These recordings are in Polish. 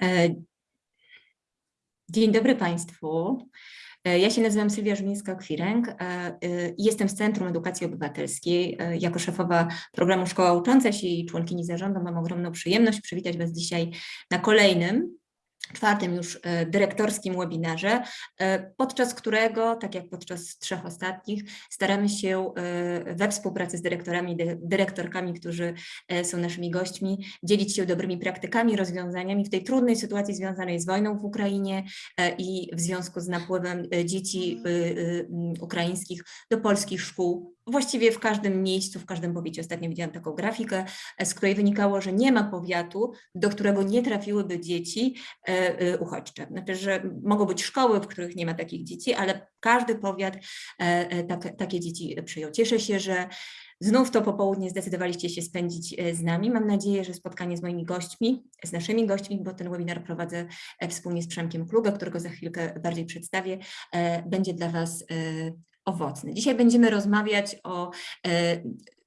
E, Dzień dobry Państwu. E, Ja się nazywam Sylwia Żmińska-Kwiręg e, i jestem z Centrum Edukacji Obywatelskiej. Jako szefowa programu Szkoła Ucząca się i członkini zarządu mam ogromną przyjemność przywitać Was dzisiaj na kolejnym, czwartym już e, dyrektorskim webinarze, e, podczas którego, tak jak podczas trzech ostatnich, staramy się e, we współpracy z dyrektorami, dy- dyrektorkami, którzy są naszymi gośćmi, dzielić się dobrymi praktykami, rozwiązaniami w tej trudnej sytuacji związanej z wojną w Ukrainie i w związku z napływem dzieci ukraińskich do polskich szkół. Właściwie w każdym miejscu, w każdym powiecie. Ostatnio widziałam taką grafikę, e, z której wynikało, że nie ma powiatu, do którego nie trafiłyby dzieci e, e, uchodźcze. Znaczy, że mogą być szkoły, w których nie ma takich dzieci, ale każdy powiat tak, takie dzieci przyjął. Cieszę się, że Znów to popołudnie zdecydowaliście się spędzić z nami. Mam nadzieję, że spotkanie z moimi gośćmi, z naszymi gośćmi, bo ten webinar prowadzę wspólnie z Przemkiem Klugę, którego za chwilkę bardziej przedstawię, będzie dla Was owocny. Dzisiaj będziemy rozmawiać o e,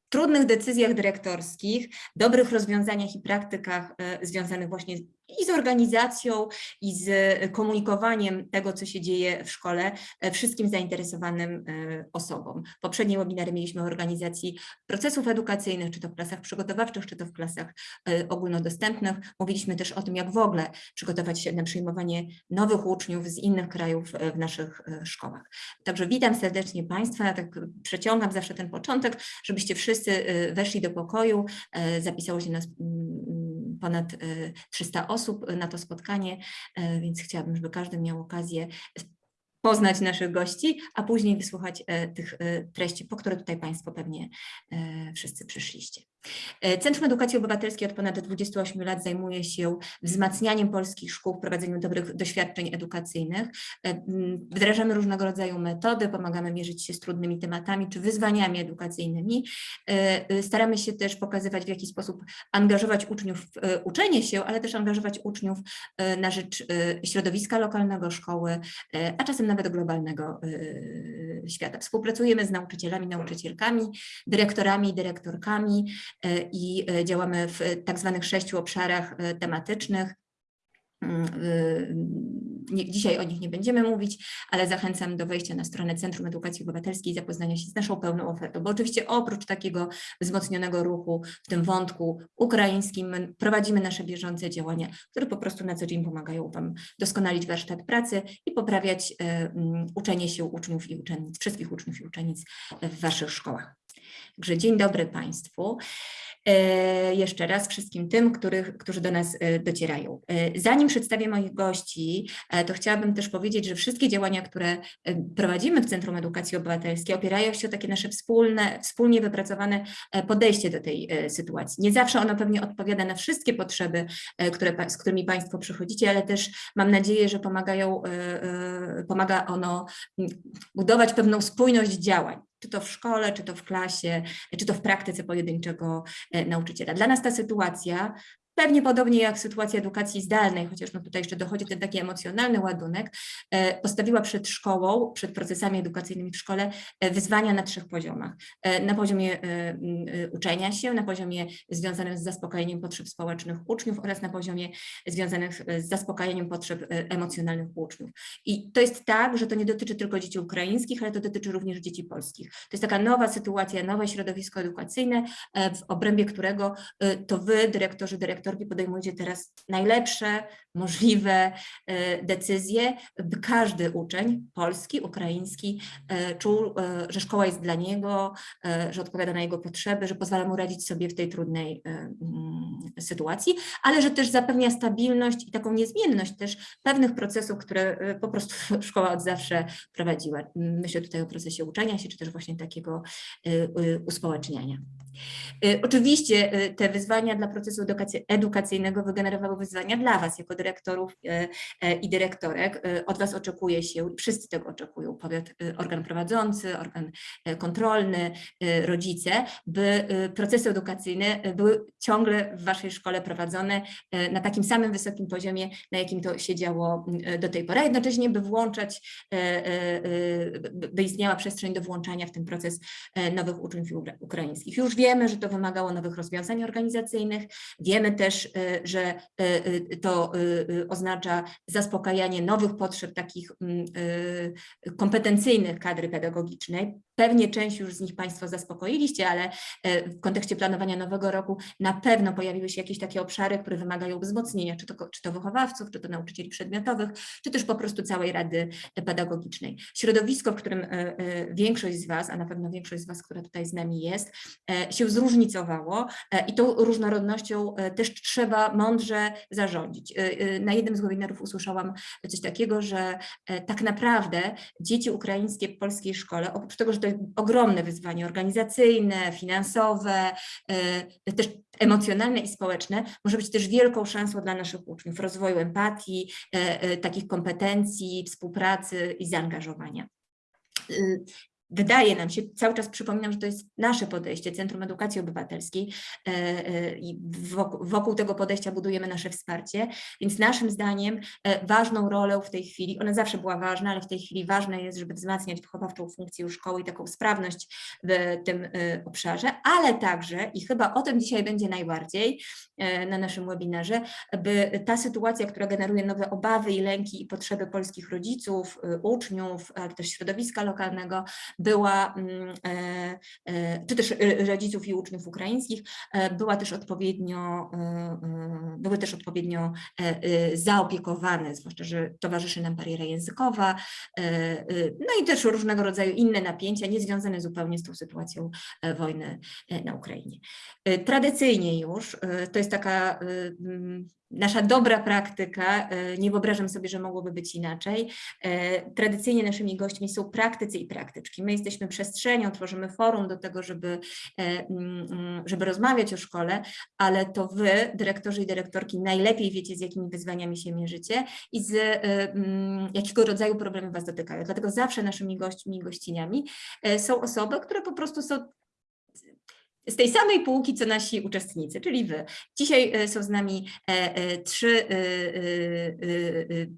trudnych decyzjach dyrektorskich, dobrych rozwiązaniach i praktykach e, związanych właśnie i z organizacją, i z komunikowaniem tego, co się dzieje w szkole e, wszystkim zainteresowanym e, osobom. Poprzednie webinary mieliśmy o organizacji procesów edukacyjnych, czy to w klasach przygotowawczych, czy to w klasach e, ogólnodostępnych. Mówiliśmy też o tym, jak w ogóle przygotować się na przyjmowanie nowych uczniów z innych krajów e, w naszych e, szkołach. Także witam serdecznie Państwa, tak przeciągam zawsze ten początek, żebyście wszyscy e, weszli do pokoju, e, zapisało się nas mm, ponad e, 300 osób na to spotkanie, e, więc chciałabym, żeby każdy miał okazję poznać naszych gości, a później wysłuchać e, tych treści, po które tutaj Państwo pewnie wszyscy przyszliście. E, Centrum Edukacji Obywatelskiej od ponad 28 lat zajmuje się wzmacnianiem polskich szkół, wprowadzeniem dobrych doświadczeń edukacyjnych. E, Wdrażamy różnego rodzaju metody, pomagamy mierzyć się z trudnymi tematami czy wyzwaniami edukacyjnymi. E, Staramy się też pokazywać, w jaki sposób angażować uczniów w uczenie się, ale też angażować uczniów na rzecz środowiska lokalnego, szkoły, a czasem nawet globalnego świata. Współpracujemy z nauczycielami, nauczycielkami, dyrektorami, dyrektorkami i e, działamy w tak zwanych sześciu obszarach e, tematycznych. Mm, dzisiaj o nich nie będziemy mówić, ale zachęcam do wejścia na stronę Centrum Edukacji Obywatelskiej i zapoznania się z naszą pełną ofertą, bo oczywiście oprócz takiego wzmocnionego ruchu w tym wątku ukraińskim my prowadzimy nasze bieżące działania, które po prostu na co dzień pomagają Wam doskonalić warsztat pracy i poprawiać e, uczenie się uczniów i uczennic, wszystkich uczniów i uczennic w Waszych szkołach. Także dzień dobry Państwu. E, Jeszcze raz wszystkim tym, których, którzy do nas e, docierają. E, Zanim przedstawię moich gości, to chciałabym też powiedzieć, że wszystkie działania, które prowadzimy w Centrum Edukacji Obywatelskiej opierają się o takie nasze wspólne, wspólnie wypracowane podejście do tej sytuacji. Nie zawsze ono pewnie odpowiada na wszystkie potrzeby, które, z którymi Państwo przychodzicie, ale też mam nadzieję, że pomagają, pomaga ono budować pewną spójność działań czy to w szkole, czy to w klasie, czy to w praktyce pojedynczego e, nauczyciela. Dla nas ta sytuacja, pewnie podobnie jak sytuacja edukacji zdalnej, chociaż no tutaj jeszcze dochodzi ten taki emocjonalny ładunek, e, postawiła przed szkołą, przed procesami edukacyjnymi w szkole e, wyzwania na trzech poziomach. E, Na poziomie uczenia się, na poziomie związanym z zaspokajaniem potrzeb społecznych uczniów oraz na poziomie związanych z zaspokajaniem potrzeb emocjonalnych uczniów. I to jest tak, że to nie dotyczy tylko dzieci ukraińskich, ale to dotyczy również dzieci polskich. To jest taka nowa sytuacja, nowe środowisko edukacyjne, w obrębie którego to wy, dyrektorzy, dyrektorki, podejmujecie teraz najlepsze możliwe e, decyzje, by każdy uczeń, polski, ukraiński, e, czuł, e, że szkoła jest dla niego, że odpowiada na jego potrzeby, że pozwala mu radzić sobie w tej trudnej mm, sytuacji, ale że też zapewnia stabilność i taką niezmienność też pewnych procesów, które po prostu szkoła od zawsze prowadziła. Myślę tutaj o procesie uczenia się, czy też właśnie takiego uspołeczniania. E, Oczywiście e, te wyzwania dla procesu edukacyjnego wygenerowały wyzwania dla Was jako dyrektorów e, i dyrektorek. Od Was oczekuje się, wszyscy tego oczekują, powiat, organ prowadzący, organ kontrolny, rodzice, by procesy edukacyjne były ciągle w Waszej szkole prowadzone na takim samym wysokim poziomie, na jakim to się działo do tej pory, a jednocześnie by włączać, by istniała przestrzeń do włączania w ten proces nowych uczniów ukraińskich. Już wiele Wiemy, że to wymagało nowych rozwiązań organizacyjnych, wiemy też, że to oznacza zaspokajanie nowych potrzeb takich mm, kompetencyjnych kadry pedagogicznej. Pewnie część już z nich Państwo zaspokoiliście, ale w kontekście planowania nowego roku na pewno pojawiły się jakieś takie obszary, które wymagają wzmocnienia, czy to, czy to wychowawców, czy to nauczycieli przedmiotowych, czy też po prostu całej Rady Pedagogicznej. Środowisko, w którym większość z Was, a na pewno większość z Was, która tutaj z nami jest, się zróżnicowało i tą różnorodnością też trzeba mądrze zarządzić. Na jednym z webinarów usłyszałam coś takiego, że tak naprawdę dzieci ukraińskie w polskiej szkole, oprócz tego, że to jest ogromne wyzwanie organizacyjne, finansowe, też emocjonalne i społeczne, może być też wielką szansą dla naszych uczniów, rozwoju empatii, takich kompetencji, współpracy i zaangażowania wydaje nam się, cały czas przypominam, że to jest nasze podejście, Centrum Edukacji Obywatelskiej e, e, i wokół, wokół, tego podejścia budujemy nasze wsparcie, więc naszym zdaniem e, ważną rolę w tej chwili, ona zawsze była ważna, ale w tej chwili ważne jest, żeby wzmacniać wychowawczą funkcję szkoły i taką sprawność w tym obszarze, ale także, i chyba o tym dzisiaj będzie najbardziej na naszym webinarze, by ta sytuacja, która generuje nowe obawy i lęki i potrzeby polskich rodziców, uczniów, ale też środowiska lokalnego, była, mm, e, e, czy też rodziców i uczniów ukraińskich, e, była też odpowiednio, były też odpowiednio zaopiekowane, zwłaszcza, że towarzyszy nam bariera językowa, no i też różnego rodzaju inne napięcia, niezwiązane zupełnie z tą sytuacją wojny na Ukrainie. Tradycyjnie już, to jest taka nasza dobra praktyka, e, nie wyobrażam sobie, że mogłoby być inaczej. E, tradycyjnie naszymi gośćmi są praktycy i praktyczki. My jesteśmy przestrzenią, tworzymy forum do tego, żeby, e, mm, mm, żeby rozmawiać o szkole, ale to wy, dyrektorzy i dyrektorki, najlepiej wiecie, z jakimi wyzwaniami się mierzycie i z mm, jakiego rodzaju problemy was dotykają. Dlatego zawsze naszymi gośćmi i gościniami są osoby, które po prostu są z tej samej półki, co nasi uczestnicy, czyli wy. Dzisiaj e, są z nami e, e, trzy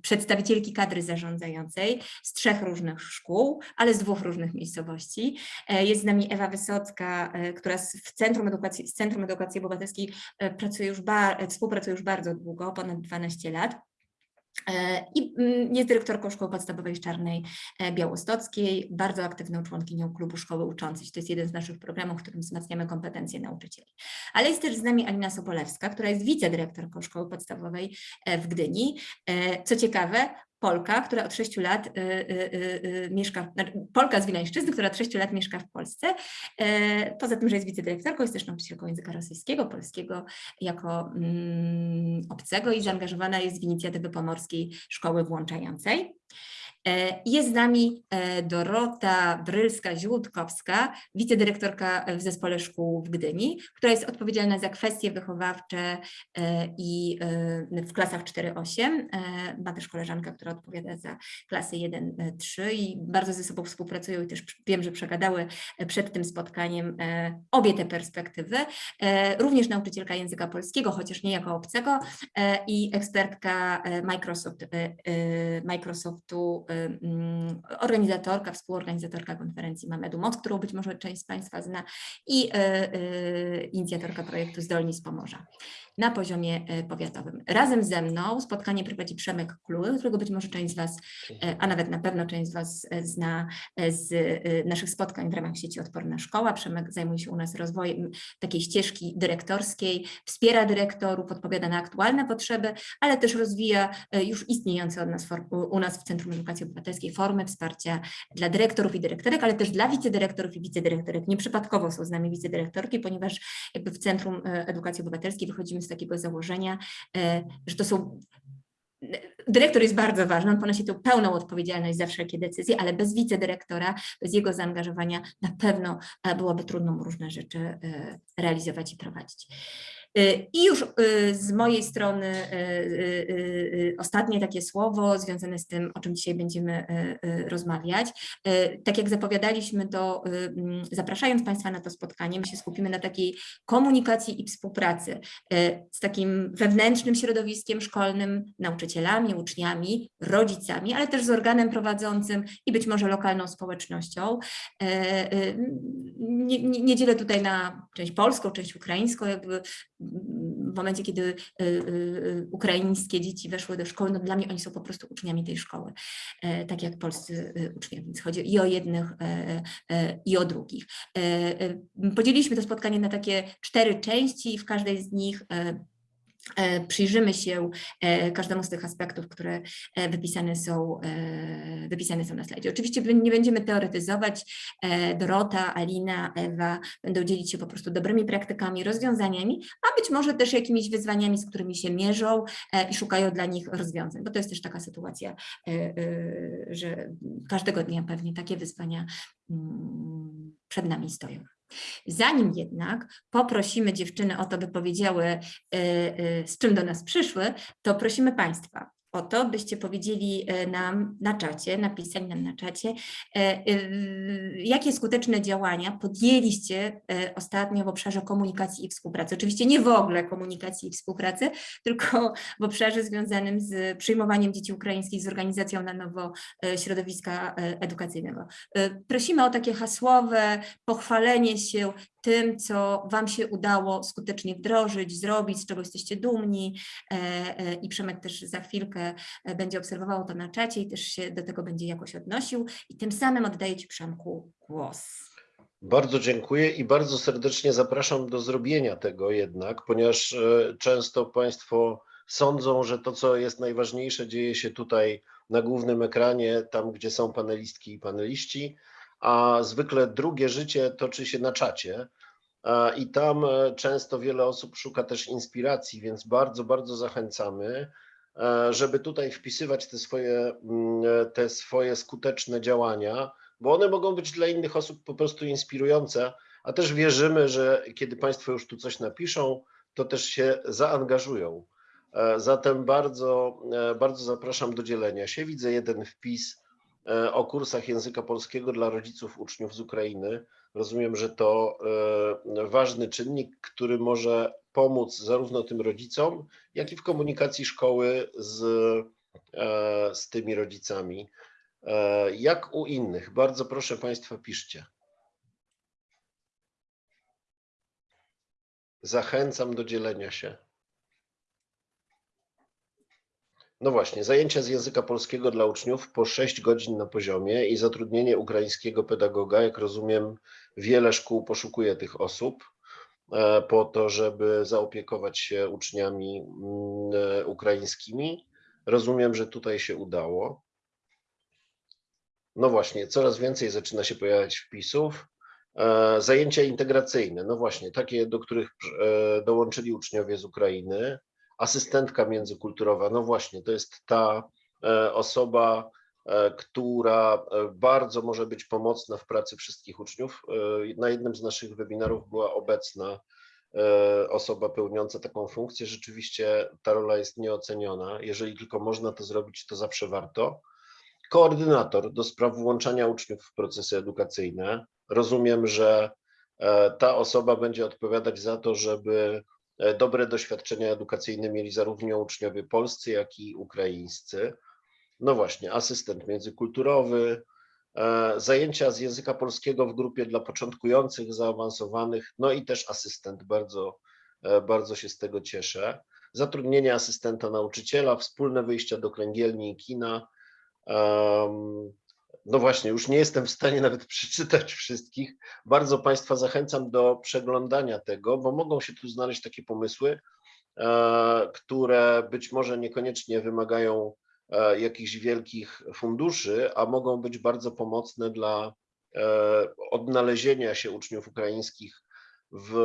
przedstawicielki kadry zarządzającej z trzech różnych szkół, ale z dwóch różnych miejscowości. Jest z nami Ewa Wysocka, która w Centrum Edukacji, z Centrum Edukacji Obywatelskiej pracuje już współpracuje już bardzo długo, ponad 12 lat. E, I mm, jest dyrektorką Szkoły Podstawowej Czarnej e, Białostockiej, bardzo aktywną członkinią Klubu Szkoły Uczącej. To jest jeden z naszych programów, w którym wzmacniamy kompetencje nauczycieli. Ale jest też z nami Alina Sobolewska, która jest wicedyrektorką Szkoły Podstawowej e, w Gdyni. Co ciekawe, Polka, która od 6 lat y, y, y, mieszka, znaczy Polka z Wileńszczyzny, która od 6 lat mieszka w Polsce. E, poza tym, że jest wicedyrektorką, jest też nauczycielką języka rosyjskiego, polskiego jako mm, obcego i zaangażowana jest w inicjatywy pomorskiej szkoły włączającej. E, jest z nami e, Dorota Brylska-Ziłutkowska, wicedyrektorka w Zespole Szkół w Gdyni, która jest odpowiedzialna za kwestie wychowawcze e, i w klasach 4-8. Ma też koleżankę, która odpowiada za klasy 1-3 i bardzo ze sobą współpracują i też wiem, że przegadały przed tym spotkaniem obie te perspektywy. Również nauczycielka języka polskiego, chociaż nie jako obcego i ekspertka Microsoft, Microsoftu organizatorka, współorganizatorka konferencji Mamedu Moc, którą być może część z Państwa zna i e, e, inicjatorka projektu Zdolni z Pomorza na poziomie e, powiatowym. Razem ze mną spotkanie prowadzi Przemek Kluły, którego być może część z Was, a nawet na pewno część z Was zna z naszych spotkań w ramach sieci Odporna Szkoła. Przemek zajmuje się u nas rozwojem takiej ścieżki dyrektorskiej, wspiera dyrektorów, odpowiada na aktualne potrzeby, ale też rozwija już istniejące od nas, u nas w Centrum Edukacji Obywatelskiej formy wsparcia dla dyrektorów i dyrektorek, ale też dla wicedyrektorów i wicedyrektorek. Nieprzypadkowo są z nami wicedyrektorki, ponieważ jakby w Centrum e, Edukacji Obywatelskiej wychodzimy z takiego założenia, e, że to są Dyrektor jest bardzo ważny, on ponosi tę pełną odpowiedzialność za wszelkie decyzje, ale bez wicedyrektora, bez jego zaangażowania na pewno e, byłoby trudno różne rzeczy realizować i prowadzić. I już z mojej strony ostatnie takie słowo związane z tym, o czym dzisiaj będziemy rozmawiać. Tak jak zapowiadaliśmy, to zapraszając Państwa na to spotkanie, my się skupimy na takiej komunikacji i współpracy z takim wewnętrznym środowiskiem szkolnym, nauczycielami, uczniami, rodzicami, ale też z organem prowadzącym i być może lokalną społecznością. Nie, nie, nie dzielę tutaj na część polską, część ukraińską, jakby w momencie, kiedy y, y, y, ukraińskie dzieci weszły do szkoły, no dla mnie oni są po prostu uczniami tej szkoły, e, tak jak polscy uczniowie, więc chodzi i o jednych, e, e, i o drugich. Podzieliliśmy to spotkanie na takie cztery części i w każdej z nich przyjrzymy się e, każdemu z tych aspektów, które e, wypisane są, wypisane są na slajdzie. Oczywiście nie będziemy teoretyzować. Dorota, Alina, Ewa będą dzielić się po prostu dobrymi praktykami, rozwiązaniami, a być może też jakimiś wyzwaniami, z którymi się mierzą i szukają dla nich rozwiązań, bo to jest też taka sytuacja, że każdego dnia pewnie takie wyzwania mm, przed nami stoją. Zanim jednak poprosimy dziewczyny o to, by powiedziały, y, y, z czym do nas przyszły, to prosimy Państwa o to, byście powiedzieli e, nam na czacie, napisali nam na czacie, e, e, jakie skuteczne działania podjęliście ostatnio w obszarze komunikacji i współpracy. Oczywiście nie w ogóle komunikacji i współpracy, tylko w obszarze związanym z przyjmowaniem dzieci ukraińskich, z organizacją na nowo środowiska edukacyjnego. Prosimy o takie hasłowe pochwalenie się tym, co Wam się udało skutecznie wdrożyć, zrobić, z czego jesteście dumni i Przemek też za chwilkę będzie obserwował to na czacie i też się do tego będzie jakoś odnosił. I tym samym oddaję Ci Przemku głos. Bardzo dziękuję i bardzo serdecznie zapraszam do zrobienia tego jednak, ponieważ e, często Państwo sądzą, że to, co jest najważniejsze, dzieje się tutaj na głównym ekranie, tam gdzie są panelistki i paneliści, a zwykle drugie życie toczy się na czacie. I tam e, często wiele osób szuka też inspiracji, więc bardzo, bardzo zachęcamy. E, żeby tutaj wpisywać te swoje, mm, e, te swoje skuteczne działania, bo one mogą być dla innych osób po prostu inspirujące, a też wierzymy, że kiedy Państwo już tu coś napiszą, to też się zaangażują. E, zatem bardzo, bardzo zapraszam do dzielenia się. Widzę jeden wpis o kursach języka polskiego dla rodziców uczniów z Ukrainy. Rozumiem, że to ważny czynnik, który może pomóc zarówno tym rodzicom, jak i w komunikacji szkoły z, e, z tymi rodzicami. E, jak u innych? Bardzo proszę Państwa, piszcie. Zachęcam do dzielenia się. No właśnie, zajęcia z języka polskiego dla uczniów po 6 godzin na poziomie i zatrudnienie ukraińskiego pedagoga. Jak rozumiem, wiele szkół poszukuje tych osób. E, po to, żeby zaopiekować się uczniami mm, e, ukraińskimi. Rozumiem, że tutaj się udało. No właśnie, coraz więcej zaczyna się pojawiać wpisów. E, zajęcia integracyjne, no właśnie, takie, do których dołączyli uczniowie z Ukrainy. Asystentka międzykulturowa, no właśnie, to jest ta osoba, która e, bardzo może być pomocna w pracy wszystkich uczniów. E, na jednym z naszych webinarów była obecna osoba pełniąca taką funkcję. Rzeczywiście ta rola jest nieoceniona. Jeżeli tylko można to zrobić, to zawsze warto. Koordynator do spraw włączania uczniów w procesy edukacyjne. Rozumiem, że ta osoba będzie odpowiadać za to, żeby dobre doświadczenia edukacyjne mieli zarówno uczniowie polscy, jak i ukraińscy. No właśnie, asystent międzykulturowy, e, zajęcia z języka polskiego w grupie dla początkujących, zaawansowanych, no i też asystent, bardzo, e, bardzo się z tego cieszę. Zatrudnienie asystenta nauczyciela, wspólne wyjścia do kręgielni i kina. No właśnie, już nie jestem w stanie nawet przeczytać wszystkich. Bardzo Państwa zachęcam do przeglądania tego, bo mogą się tu znaleźć takie pomysły, e, które być może niekoniecznie wymagają jakichś wielkich funduszy, a mogą być bardzo pomocne dla e, odnalezienia się uczniów ukraińskich w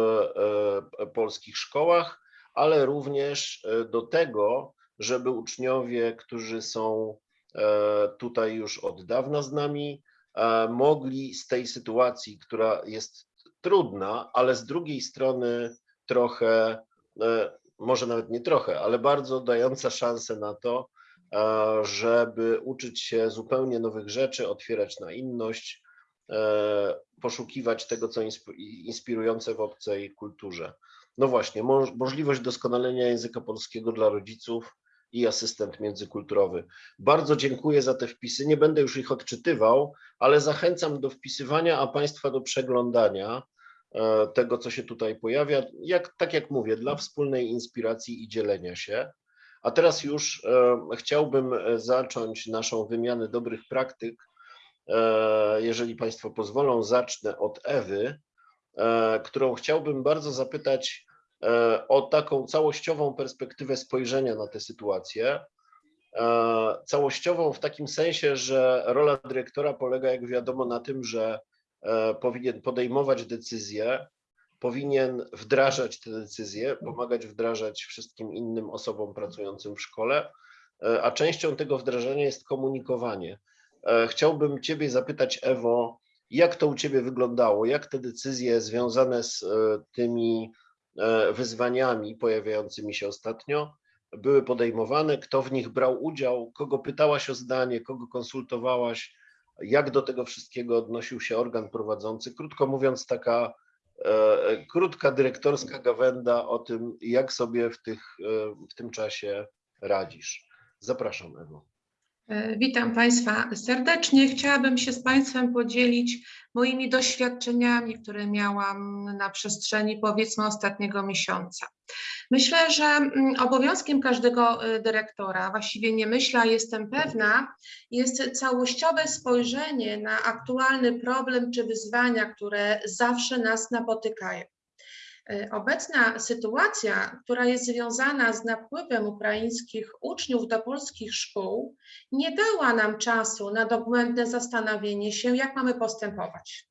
e, polskich szkołach, ale również do tego, żeby uczniowie, którzy są tutaj już od dawna z nami, mogli z tej sytuacji, która jest trudna, ale z drugiej strony trochę e, może nawet nie trochę, ale bardzo dająca szansę na to, e, żeby uczyć się zupełnie nowych rzeczy, otwierać na inność, e, poszukiwać tego, co insp- inspirujące w obcej kulturze. No właśnie, moż- możliwość doskonalenia języka polskiego dla rodziców i asystent międzykulturowy. Bardzo dziękuję za te wpisy. Nie będę już ich odczytywał, ale zachęcam do wpisywania, a Państwa do przeglądania e, tego, co się tutaj pojawia. Jak, tak jak mówię, dla wspólnej inspiracji i dzielenia się. A teraz już e, chciałbym e, zacząć naszą wymianę dobrych praktyk. E, jeżeli Państwo pozwolą, zacznę od Ewy, którą chciałbym bardzo zapytać o taką całościową perspektywę spojrzenia na tę sytuację. Całościową w takim sensie, że rola dyrektora polega, jak wiadomo, na tym, że powinien podejmować decyzje, powinien wdrażać te decyzje, pomagać wdrażać wszystkim innym osobom pracującym w szkole, e, a częścią tego wdrażania jest komunikowanie. E, Chciałbym Ciebie zapytać, Ewo, jak to u Ciebie wyglądało? Jak te decyzje związane z e, tymi wyzwaniami pojawiającymi się ostatnio były podejmowane? Kto w nich brał udział? Kogo pytałaś o zdanie? Kogo konsultowałaś? Jak do tego wszystkiego odnosił się organ prowadzący? Krótko mówiąc, taka krótka dyrektorska gawenda o tym, jak sobie w, tych, e, w tym czasie radzisz. Zapraszam, Ewo. E, Witam Państwa serdecznie. Chciałabym się z Państwem podzielić moimi doświadczeniami, które miałam na przestrzeni powiedzmy ostatniego miesiąca. Myślę, że mm, obowiązkiem każdego e, dyrektora, właściwie nie myślę, jestem pewna, jest całościowe spojrzenie na aktualny problem czy wyzwania, które zawsze nas napotykają. E, Obecna sytuacja, która jest związana z napływem ukraińskich uczniów do polskich szkół, nie dała nam czasu na dogłębne zastanowienie się, jak mamy postępować.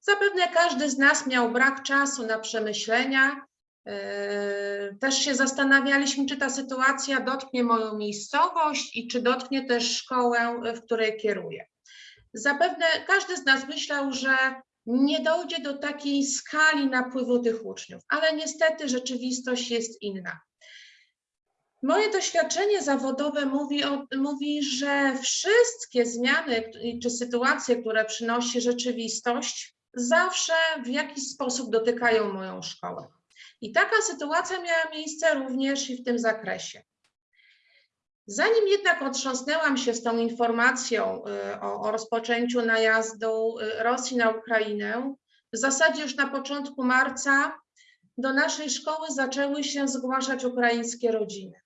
Zapewne każdy z nas miał brak czasu na przemyślenia. e, Też się zastanawialiśmy, czy ta sytuacja dotknie moją miejscowość i czy dotknie też szkołę, w której kieruję. Zapewne każdy z nas myślał, że nie dojdzie do takiej skali napływu tych uczniów, ale niestety rzeczywistość jest inna. Moje doświadczenie zawodowe mówi, o, mówi, że wszystkie zmiany czy sytuacje, które przynosi rzeczywistość, zawsze w jakiś sposób dotykają moją szkołę. I taka sytuacja miała miejsce również i w tym zakresie. Zanim jednak otrząsnęłam się z tą informacją y, o, o rozpoczęciu najazdu y, Rosji na Ukrainę, w zasadzie już na początku marca do naszej szkoły zaczęły się zgłaszać ukraińskie rodziny.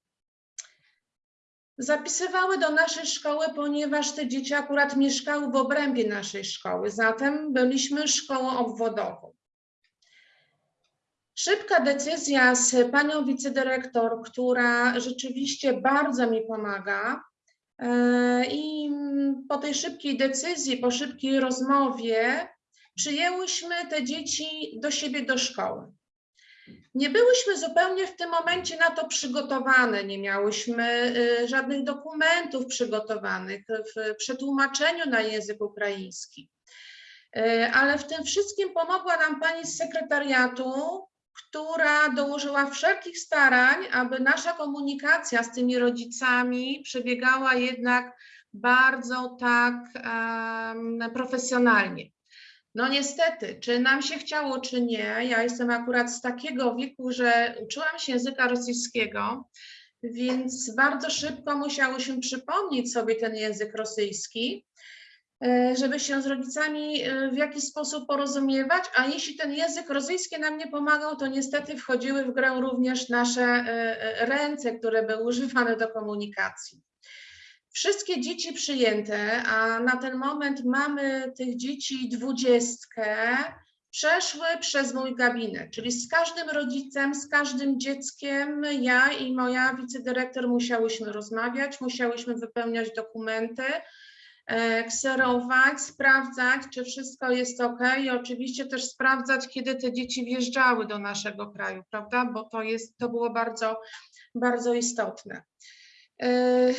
Zapisywały do naszej szkoły, ponieważ te dzieci akurat mieszkały w obrębie naszej szkoły, zatem byliśmy szkołą obwodową. Szybka decyzja z panią wicedyrektor, która rzeczywiście bardzo mi pomaga. e, I po tej szybkiej decyzji, po szybkiej rozmowie, przyjęłyśmy te dzieci do siebie do szkoły. Nie byłyśmy zupełnie w tym momencie na to przygotowane, nie miałyśmy y, żadnych dokumentów przygotowanych w przetłumaczeniu na język ukraiński. Y, Ale w tym wszystkim pomogła nam pani z sekretariatu, która dołożyła wszelkich starań, aby nasza komunikacja z tymi rodzicami przebiegała jednak bardzo tak em, profesjonalnie. No niestety, czy nam się chciało, czy nie, ja jestem akurat z takiego wieku, że uczyłam się języka rosyjskiego, więc bardzo szybko musiałyśmy przypomnieć sobie ten język rosyjski, żeby się z rodzicami e, w jakiś sposób porozumiewać, a jeśli ten język rosyjski nam nie pomagał, to niestety wchodziły w grę również nasze e, e, ręce, które były używane do komunikacji. Wszystkie dzieci przyjęte, a na ten moment mamy tych dzieci dwudziestkę, przeszły przez mój gabinet, czyli z każdym rodzicem, z każdym dzieckiem ja i moja wicedyrektor musiałyśmy rozmawiać, musiałyśmy wypełniać dokumenty, e, kserować, sprawdzać, czy wszystko jest ok i oczywiście też sprawdzać, kiedy te dzieci wjeżdżały do naszego kraju, prawda, bo to jest, to było bardzo, bardzo istotne. E,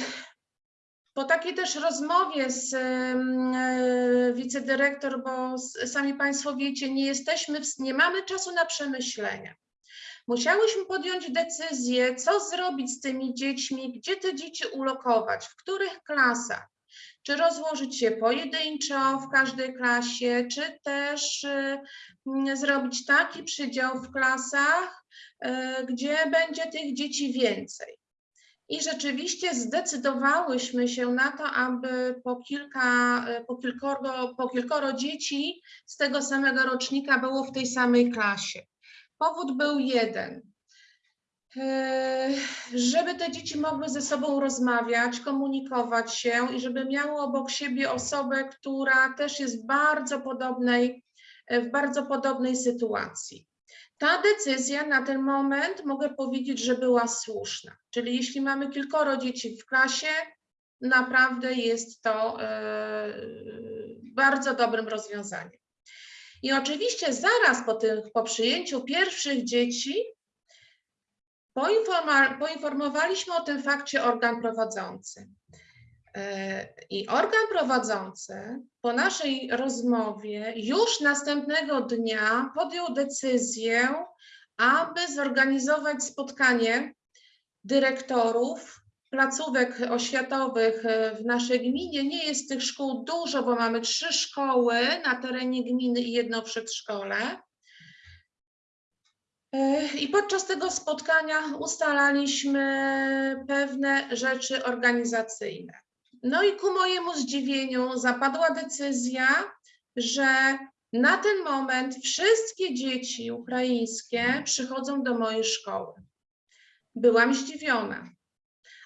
po takiej też rozmowie z e, wicedyrektor, bo sami Państwo wiecie, nie jesteśmy, nie mamy czasu na przemyślenia. Musiałyśmy podjąć decyzję, co zrobić z tymi dziećmi, gdzie te dzieci ulokować, w których klasach. Czy rozłożyć je pojedynczo w każdej klasie, czy też y, zrobić taki przydział w klasach, y, gdzie będzie tych dzieci więcej. I rzeczywiście zdecydowałyśmy się na to, aby po kilka, y, po kilkoro, po kilkoro dzieci z tego samego rocznika było w tej samej klasie. Powód był jeden. E, Żeby te dzieci mogły ze sobą rozmawiać, komunikować się i żeby miały obok siebie osobę, która też jest w bardzo podobnej, e, w bardzo podobnej sytuacji. Ta decyzja na ten moment mogę powiedzieć, że była słuszna. Czyli jeśli mamy kilkoro dzieci w klasie, naprawdę jest to e, bardzo dobrym rozwiązaniem. I oczywiście zaraz po, tych, po przyjęciu pierwszych dzieci poinformowaliśmy o tym fakcie organ prowadzący. E, I organ prowadzący po naszej rozmowie już następnego dnia podjął decyzję, aby zorganizować spotkanie dyrektorów placówek oświatowych e, w naszej gminie. Nie jest tych szkół dużo, bo mamy trzy szkoły na terenie gminy i jedno przedszkole. E, I podczas tego spotkania ustalaliśmy pewne rzeczy organizacyjne. No i ku mojemu zdziwieniu zapadła decyzja, że na ten moment wszystkie dzieci ukraińskie przychodzą do mojej szkoły. Byłam zdziwiona,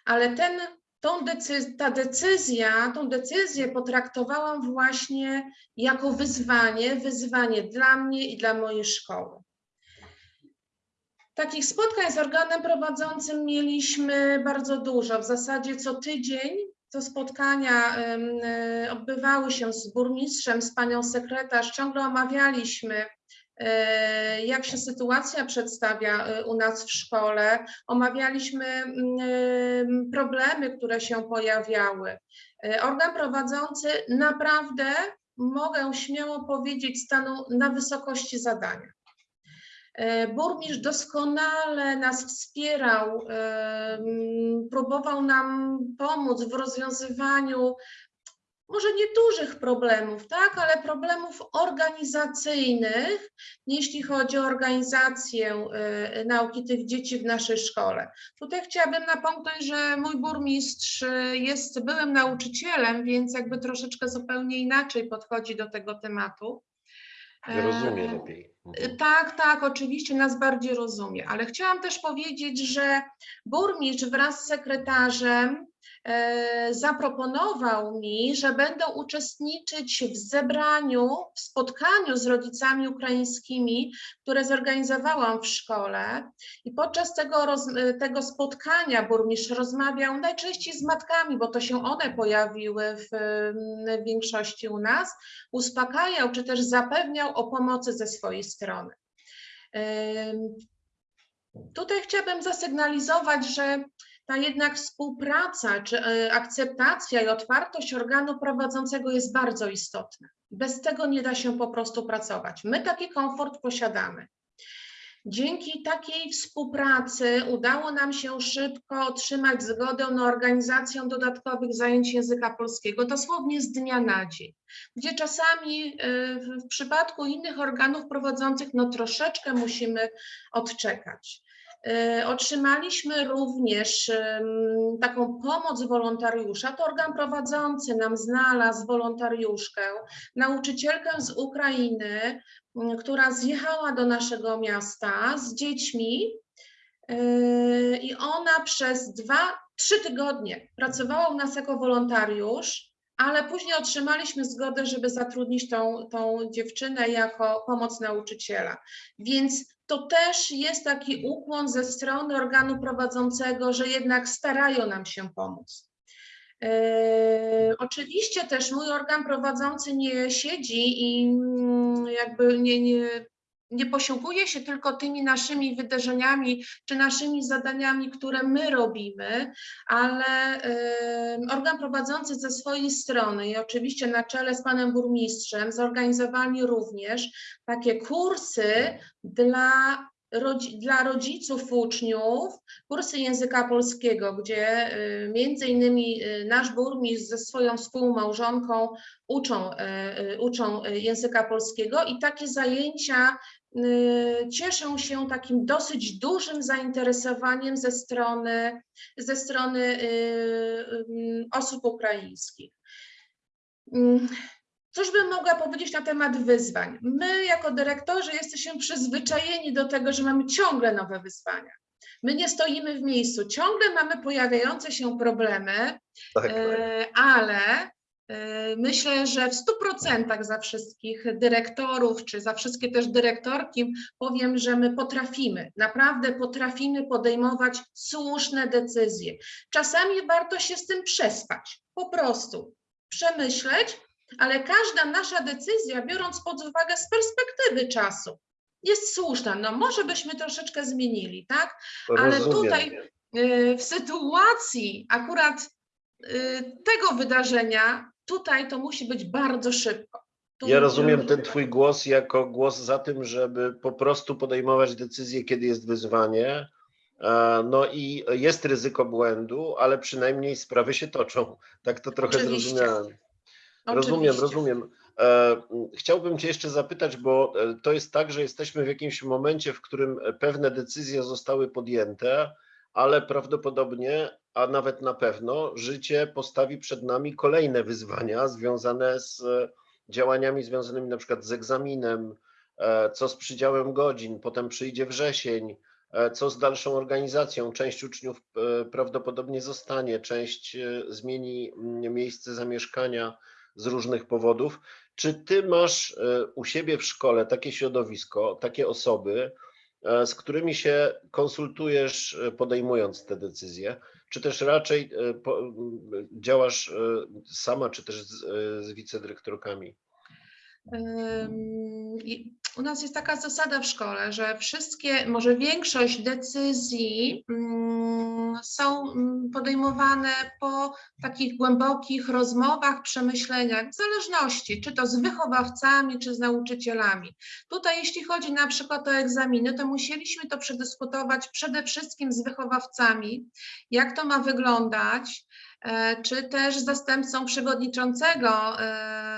ale ten, tą decyz ta decyzja, tą decyzję potraktowałam właśnie jako wyzwanie, wyzwanie dla mnie i dla mojej szkoły. Takich spotkań z organem prowadzącym mieliśmy bardzo dużo. W zasadzie co tydzień to spotkania e, odbywały się z burmistrzem, z panią sekretarz. Ciągle omawialiśmy, e, jak się sytuacja przedstawia e, u nas w szkole. Omawialiśmy mm, em, problemy, które się pojawiały. Organ prowadzący naprawdę, mogę śmiało powiedzieć, stanął na wysokości zadania. E, Burmistrz doskonale nas wspierał, próbował nam pomóc w rozwiązywaniu może nie dużych problemów, tak, ale problemów organizacyjnych, jeśli chodzi o organizację e, nauki tych dzieci w naszej szkole. Tutaj chciałabym napomknąć, że mój burmistrz e, jest byłym nauczycielem, więc jakby troszeczkę zupełnie inaczej podchodzi do tego tematu. Rozumie lepiej. Mhm. tak, tak, oczywiście nas bardziej rozumie, ale chciałam też powiedzieć, że burmistrz wraz z sekretarzem zaproponował mi, że będą uczestniczyć w zebraniu, w spotkaniu z rodzicami ukraińskimi, które zorganizowałam w szkole. I podczas tego, roz, tego spotkania burmistrz rozmawiał najczęściej z matkami, bo to się one pojawiły w, w większości u nas, uspokajał czy też zapewniał o pomocy ze swojej strony. Tutaj chciałabym zasygnalizować, że ta jednak współpraca, czy e, akceptacja i otwartość organu prowadzącego jest bardzo istotna. Bez tego nie da się po prostu pracować. My taki komfort posiadamy. Dzięki takiej współpracy udało nam się szybko otrzymać zgodę na organizację dodatkowych zajęć języka polskiego, dosłownie z dnia na dzień, gdzie czasami w w przypadku innych organów prowadzących no troszeczkę musimy odczekać. Y, Otrzymaliśmy również taką pomoc wolontariusza. To organ prowadzący nam znalazł wolontariuszkę, nauczycielkę z Ukrainy, która zjechała do naszego miasta z dziećmi yy, i ona przez dwa, trzy tygodnie pracowała u nas jako wolontariusz, ale później otrzymaliśmy zgodę, żeby zatrudnić tą, tą dziewczynę jako pomoc nauczyciela. Więc to też jest taki ukłon ze strony organu prowadzącego, że jednak starają nam się pomóc. E, Oczywiście też mój organ prowadzący nie siedzi i mm, jakby nie, nie, nie posiłkuje się tylko tymi naszymi wydarzeniami czy naszymi zadaniami, które my robimy, ale e, organ prowadzący ze swojej strony i oczywiście na czele z panem burmistrzem zorganizowali również takie kursy dla dla rodziców uczniów kursy języka polskiego, gdzie y, między innymi y, nasz burmistrz ze swoją współmałżonką uczą, y, y, uczą y, języka polskiego i takie zajęcia y, cieszą się takim dosyć dużym zainteresowaniem ze strony, ze strony y, y, osób ukraińskich. Mm, Cóż bym mogła powiedzieć na temat wyzwań? My, jako dyrektorzy, jesteśmy przyzwyczajeni do tego, że mamy ciągle nowe wyzwania. My nie stoimy w miejscu, ciągle mamy pojawiające się problemy, Tak, tak. ale myślę, że w 100% za wszystkich dyrektorów, czy za wszystkie też dyrektorki powiem, że my potrafimy, naprawdę potrafimy podejmować słuszne decyzje. Czasami warto się z tym przespać, po prostu przemyśleć, ale każda nasza decyzja, biorąc pod uwagę z perspektywy czasu, jest słuszna. No może byśmy troszeczkę zmienili, tak? ale Rozumiem. tutaj y, w sytuacji akurat y, tego wydarzenia, tutaj to musi być bardzo szybko. Tu Ja rozumiem ten Twój głos jako głos za tym, żeby po prostu podejmować decyzje, kiedy jest wyzwanie. E, No i jest ryzyko błędu, ale przynajmniej sprawy się toczą. Tak to trochę Oczywiście. zrozumiałem. Rozumiem, Oczywiście. rozumiem. E, Chciałbym Cię jeszcze zapytać, bo e, to jest tak, że jesteśmy w jakimś momencie, w którym pewne decyzje zostały podjęte, ale prawdopodobnie, a nawet na pewno, życie postawi przed nami kolejne wyzwania związane z e, działaniami związanymi na przykład z egzaminem, e, co z przydziałem godzin, potem przyjdzie wrzesień, e, co z dalszą organizacją. Część uczniów prawdopodobnie zostanie, część zmieni mm, miejsce zamieszkania z różnych powodów. Czy ty masz u siebie w szkole takie środowisko, takie osoby, z którymi się konsultujesz, podejmując te decyzje? Czy też raczej e, działasz e, sama, czy też z, e, wicedyrektorkami? U nas jest taka zasada w szkole, że wszystkie, może większość decyzji mm, są mm, podejmowane po takich głębokich rozmowach, przemyśleniach, w zależności, czy to z wychowawcami, czy z nauczycielami. Tutaj, jeśli chodzi na przykład o egzaminy, to musieliśmy to przedyskutować przede wszystkim z wychowawcami, jak to ma wyglądać, e, czy też zastępcą przewodniczącego e,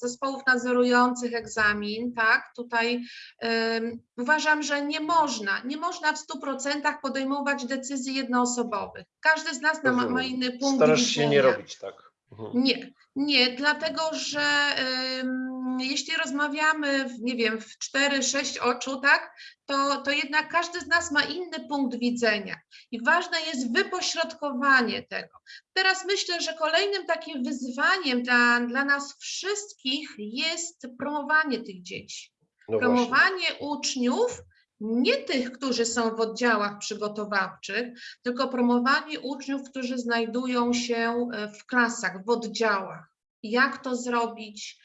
zespołów nadzorujących egzamin, tak, tutaj em, uważam, że nie można, nie można w 100% podejmować decyzji jednoosobowych. Każdy z nas ma, ma inny punkt Starasz widzenia. się nie robić tak. Mhm. Nie, nie, dlatego że ym, jeśli rozmawiamy, w, nie wiem, w 4-6 oczu, tak, to, to jednak każdy z nas ma inny punkt widzenia i ważne jest wypośrodkowanie tego. Teraz myślę, że kolejnym takim wyzwaniem dla, dla nas wszystkich jest promowanie tych dzieci No właśnie. promowanie uczniów, nie tych, którzy są w oddziałach przygotowawczych, tylko promowanie uczniów, którzy znajdują się e, w klasach, w oddziałach. Jak to zrobić?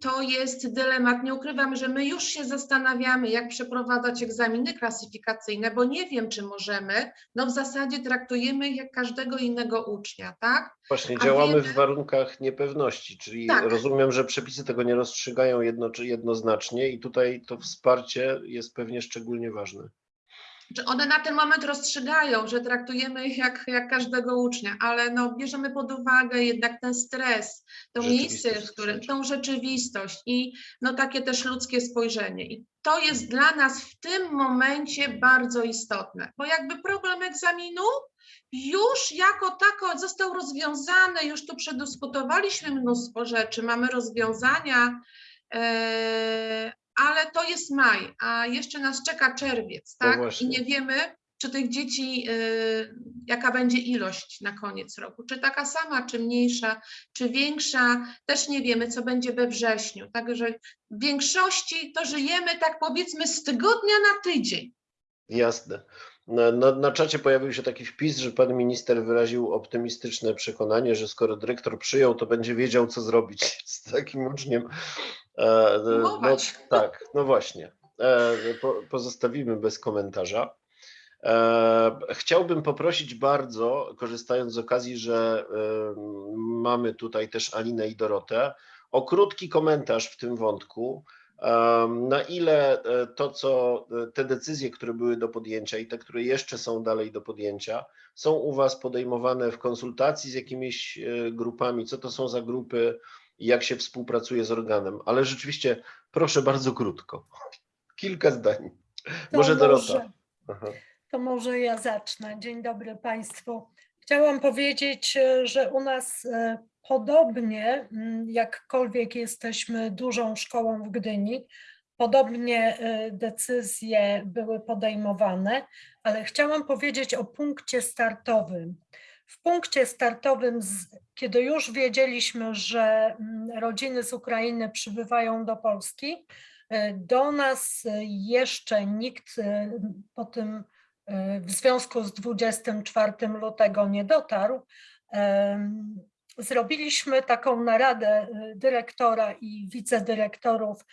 To jest dylemat. Nie ukrywam, że my już się zastanawiamy, jak przeprowadzać egzaminy klasyfikacyjne, bo nie wiem, czy możemy. No w zasadzie traktujemy ich jak każdego innego ucznia, tak? Właśnie A działamy wiemy- w warunkach niepewności, czyli Tak. rozumiem, że przepisy tego nie rozstrzygają jedno, jednoznacznie i tutaj to wsparcie jest pewnie szczególnie ważne. Czy one na ten moment rozstrzygają, że traktujemy ich jak, jak każdego ucznia, ale no, bierzemy pod uwagę jednak ten stres, to miejsce, w którym, tą rzeczywistość i no, takie też ludzkie spojrzenie. I to jest dla nas w tym momencie bardzo istotne, bo jakby problem egzaminu już jako tako został rozwiązany, już tu przedyskutowaliśmy mnóstwo rzeczy, mamy rozwiązania, e, ale to jest maj, a jeszcze nas czeka czerwiec, No tak? I nie wiemy, czy tych dzieci, y, jaka będzie ilość na koniec roku, czy taka sama, czy mniejsza, czy większa, też nie wiemy, co będzie we wrześniu. Także w większości to żyjemy tak powiedzmy z tygodnia na tydzień. Jasne. Na, na, czacie pojawił się taki wpis, że pan minister wyraził optymistyczne przekonanie, że skoro dyrektor przyjął, to będzie wiedział, co zrobić z takim uczniem. E, e, no, tak, no właśnie. E, po, pozostawimy bez komentarza. E, chciałbym poprosić bardzo, korzystając z okazji, że mamy tutaj też Alinę i Dorotę, o krótki komentarz w tym wątku. Na ile e, to, co e, te decyzje, które były do podjęcia i te, które jeszcze są dalej do podjęcia, są u Was podejmowane w konsultacji z jakimiś e, grupami? Co to są za grupy i jak się współpracuje z organem? Ale rzeczywiście, proszę bardzo krótko. Kilka zdań. To Może Dorota. może-. To może ja zacznę. Dzień dobry Państwu. Chciałam powiedzieć, że u nas podobnie, mm, jakkolwiek jesteśmy dużą szkołą w Gdyni, podobnie e, decyzje były podejmowane, ale chciałam powiedzieć o punkcie startowym. W punkcie startowym, kiedy już wiedzieliśmy, że mm, rodziny z Ukrainy przybywają do Polski, e, do nas e, jeszcze nikt po tym w związku z 24 lutego nie dotarł. Zrobiliśmy taką naradę e, dyrektora i wicedyrektorów,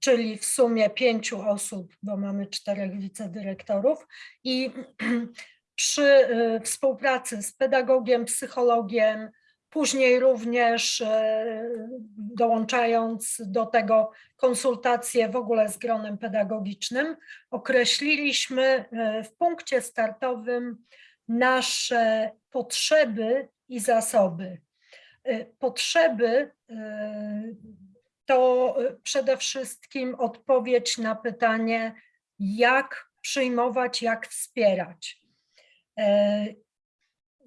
czyli w sumie pięciu osób, bo mamy czterech wicedyrektorów i przy e, współpracy z pedagogiem, psychologiem, później również e, dołączając do tego konsultacje w ogóle z gronem pedagogicznym, określiliśmy w punkcie startowym nasze potrzeby i zasoby. E, Potrzeby e, to e, przede wszystkim odpowiedź na pytanie, jak przyjmować, jak wspierać.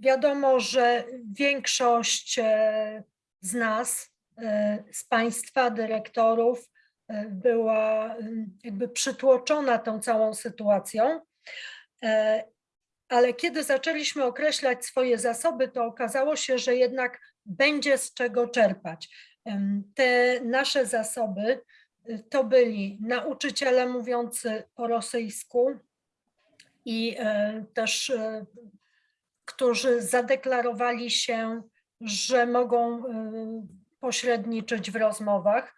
Wiadomo, że większość e, z nas, e, z Państwa, dyrektorów, e, była jakby przytłoczona tą całą sytuacją. Ale kiedy zaczęliśmy określać swoje zasoby, to okazało się, że jednak będzie z czego czerpać. Te nasze zasoby y, to byli nauczyciele mówiący po rosyjsku i e, też e, którzy zadeklarowali się, że mogą y, pośredniczyć w rozmowach,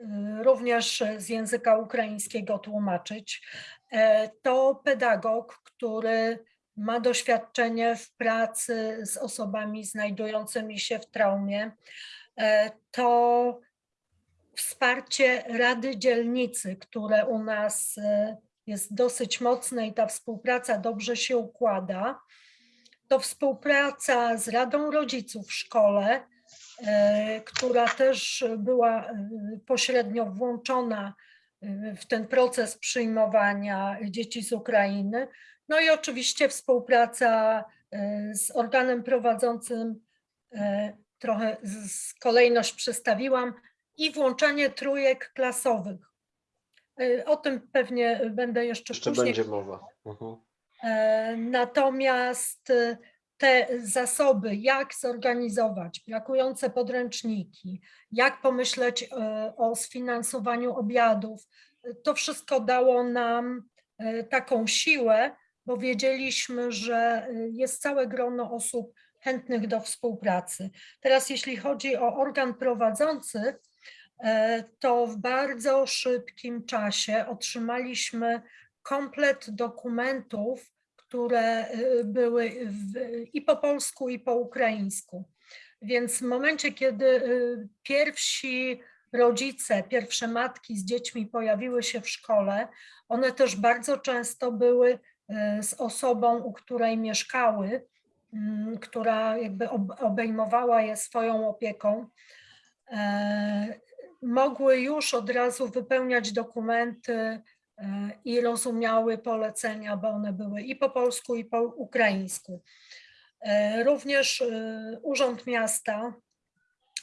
y, również z języka ukraińskiego tłumaczyć. E, To pedagog, który ma doświadczenie w pracy z osobami znajdującymi się w traumie. E, To wsparcie Rady Dzielnicy, które u nas e, jest dosyć mocne i ta współpraca dobrze się układa to współpraca z Radą Rodziców w szkole, e, która też była pośrednio włączona w ten proces przyjmowania dzieci z Ukrainy. No i oczywiście współpraca e, z organem prowadzącym, e, trochę z- kolejność przestawiłam, i włączanie trójek klasowych. E, O tym pewnie będę jeszcze, Jeszcze później będzie mowa. Mhm. E, Natomiast te zasoby, jak zorganizować brakujące podręczniki, jak pomyśleć o sfinansowaniu obiadów, to wszystko dało nam taką siłę, bo wiedzieliśmy, że e, jest całe grono osób chętnych do współpracy. Teraz, jeśli chodzi o organ prowadzący, e, to w bardzo szybkim czasie otrzymaliśmy komplet dokumentów, które y, były w, i po polsku, i po ukraińsku. Więc w momencie, kiedy y, pierwsi rodzice, pierwsze matki z dziećmi pojawiły się w szkole, one też bardzo często były y, z osobą, u której mieszkały, mm, która jakby ob- obejmowała je swoją opieką. E, Mogły już od razu wypełniać dokumenty i rozumiały polecenia, bo one były i po polsku, i po ukraińsku. Również Urząd Miasta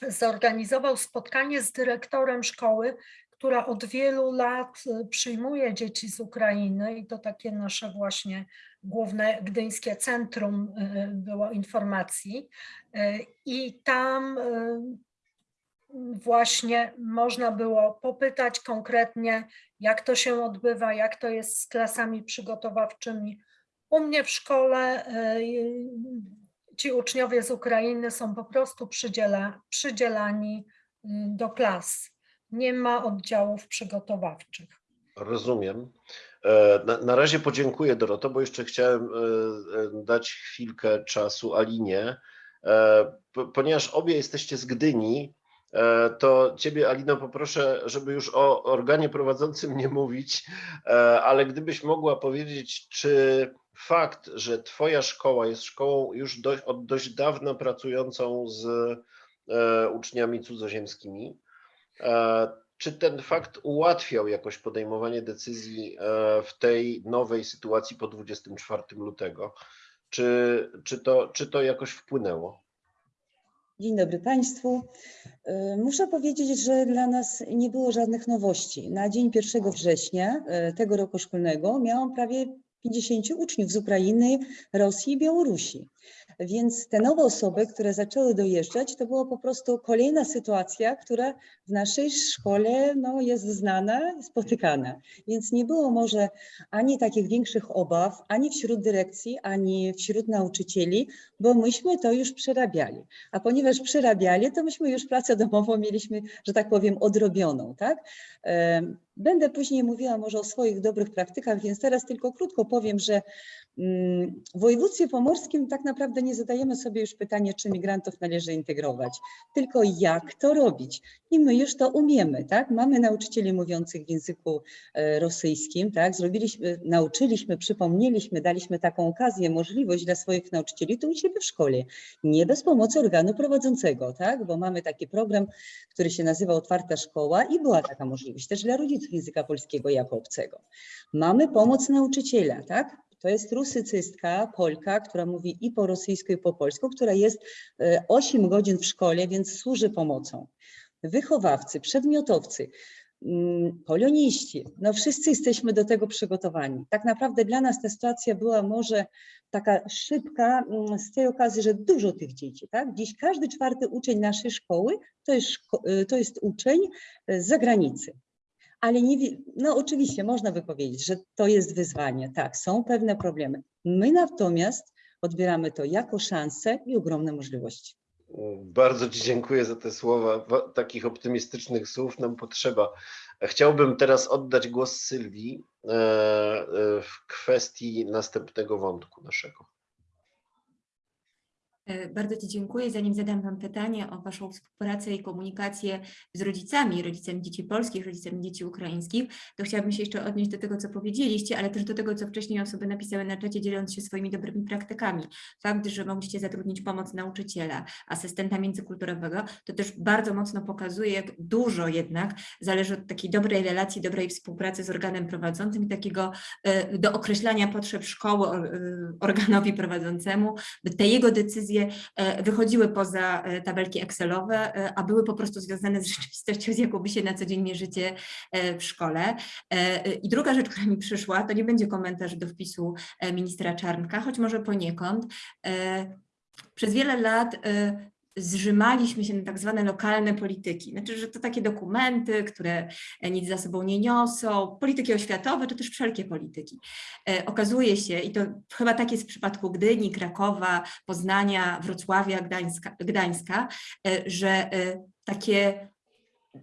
zorganizował spotkanie z dyrektorem szkoły, która od wielu lat e, przyjmuje dzieci z Ukrainy i to takie nasze właśnie główne gdyńskie centrum e, było informacji. I tam właśnie można było popytać konkretnie, jak to się odbywa, jak to jest z klasami przygotowawczymi. U mnie w szkole ci uczniowie z Ukrainy są po prostu przydziela, przydzielani y, do klas. Nie ma oddziałów przygotowawczych. Rozumiem. E, Na, na razie podziękuję Doroto, bo jeszcze chciałem e, e, dać chwilkę czasu Alinie, po- ponieważ obie jesteście z Gdyni, to Ciebie, Alino, poproszę, żeby już o organie prowadzącym nie mówić, ale gdybyś mogła powiedzieć, czy fakt, że Twoja szkoła jest szkołą już dość, od dość dawna pracującą z uczniami cudzoziemskimi, czy ten fakt ułatwiał jakoś podejmowanie decyzji e, w tej nowej sytuacji po 24 lutego? Czy, czy, to, czy to jakoś wpłynęło? Dzień dobry Państwu. E, Muszę powiedzieć, że dla nas nie było żadnych nowości. Na dzień 1 września e, tego roku szkolnego miałam prawie 50 uczniów z Ukrainy, Rosji i Białorusi. Więc te nowe osoby, które zaczęły dojeżdżać, to była po prostu kolejna sytuacja, która w naszej szkole no, jest znana, spotykana. Więc nie było może ani takich większych obaw, ani wśród dyrekcji, ani wśród nauczycieli, bo myśmy to już przerabiali. A ponieważ przerabiali, to myśmy już pracę domową mieliśmy, że tak powiem, odrobioną, tak? Będę później mówiła może o swoich dobrych praktykach, więc teraz tylko krótko powiem, że w województwie pomorskim tak naprawdę nie zadajemy sobie już pytania, czy migrantów należy integrować, tylko jak to robić. I my już to umiemy, tak? Mamy nauczycieli mówiących w języku e, rosyjskim, tak? Zrobiliśmy, nauczyliśmy, przypomnieliśmy, daliśmy taką okazję, możliwość dla swoich nauczycieli tu u siebie w szkole, nie bez pomocy organu prowadzącego, tak? Bo mamy taki program, który się nazywa Otwarta Szkoła i była taka możliwość też dla rodziców języka polskiego jako obcego. Mamy pomoc nauczyciela, tak? To jest rusycystka, Polka, która mówi i po rosyjsku, i po polsku, która jest e, 8 godzin w szkole, więc służy pomocą. Wychowawcy, przedmiotowcy, mm, poloniści, no wszyscy jesteśmy do tego przygotowani. Tak naprawdę dla nas ta sytuacja była może taka szybka mm, z tej okazji, że dużo tych dzieci, tak? Dziś każdy czwarty uczeń naszej szkoły to jest, szko- y, to jest uczeń y, z zagranicy. Ale nie, no oczywiście można by powiedzieć, że to jest wyzwanie, tak, są pewne problemy. My natomiast odbieramy to jako szansę i ogromne możliwości. Bardzo Ci dziękuję za te słowa. Wa- Takich optymistycznych słów nam potrzeba. Chciałbym teraz oddać głos Sylwii e, e, w kwestii następnego wątku naszego. E, Bardzo Ci dziękuję. Zanim zadam Wam pytanie o Waszą współpracę i komunikację z rodzicami, rodzicami dzieci polskich, rodzicami dzieci ukraińskich, to chciałabym się jeszcze odnieść do tego, co powiedzieliście, ale też do tego, co wcześniej osoby napisały na czacie, dzieląc się swoimi dobrymi praktykami. Fakt, że mogliście zatrudnić pomoc nauczyciela, asystenta międzykulturowego, to też bardzo mocno pokazuje, jak dużo jednak zależy od takiej dobrej relacji, dobrej współpracy z organem prowadzącym i takiego e, do określania potrzeb szkoły e, organowi prowadzącemu, by te jego decyzje e, wychodziły poza e, tabelki Excelowe, e, a były po prostu związane z rzeczywistością, z jaką by się na co dzień mierzycie w szkole. I druga rzecz, która mi przyszła, to nie będzie komentarz do wpisu ministra Czarnka, choć może poniekąd. Przez wiele lat zrzymaliśmy się na tak zwane lokalne polityki. Znaczy, że to takie dokumenty, które e, nic za sobą nie niosą, polityki oświatowe, czy też wszelkie polityki. E, Okazuje się, i to chyba tak jest w przypadku Gdyni, Krakowa, Poznania, Wrocławia, Gdańska, Gdańska e, że takie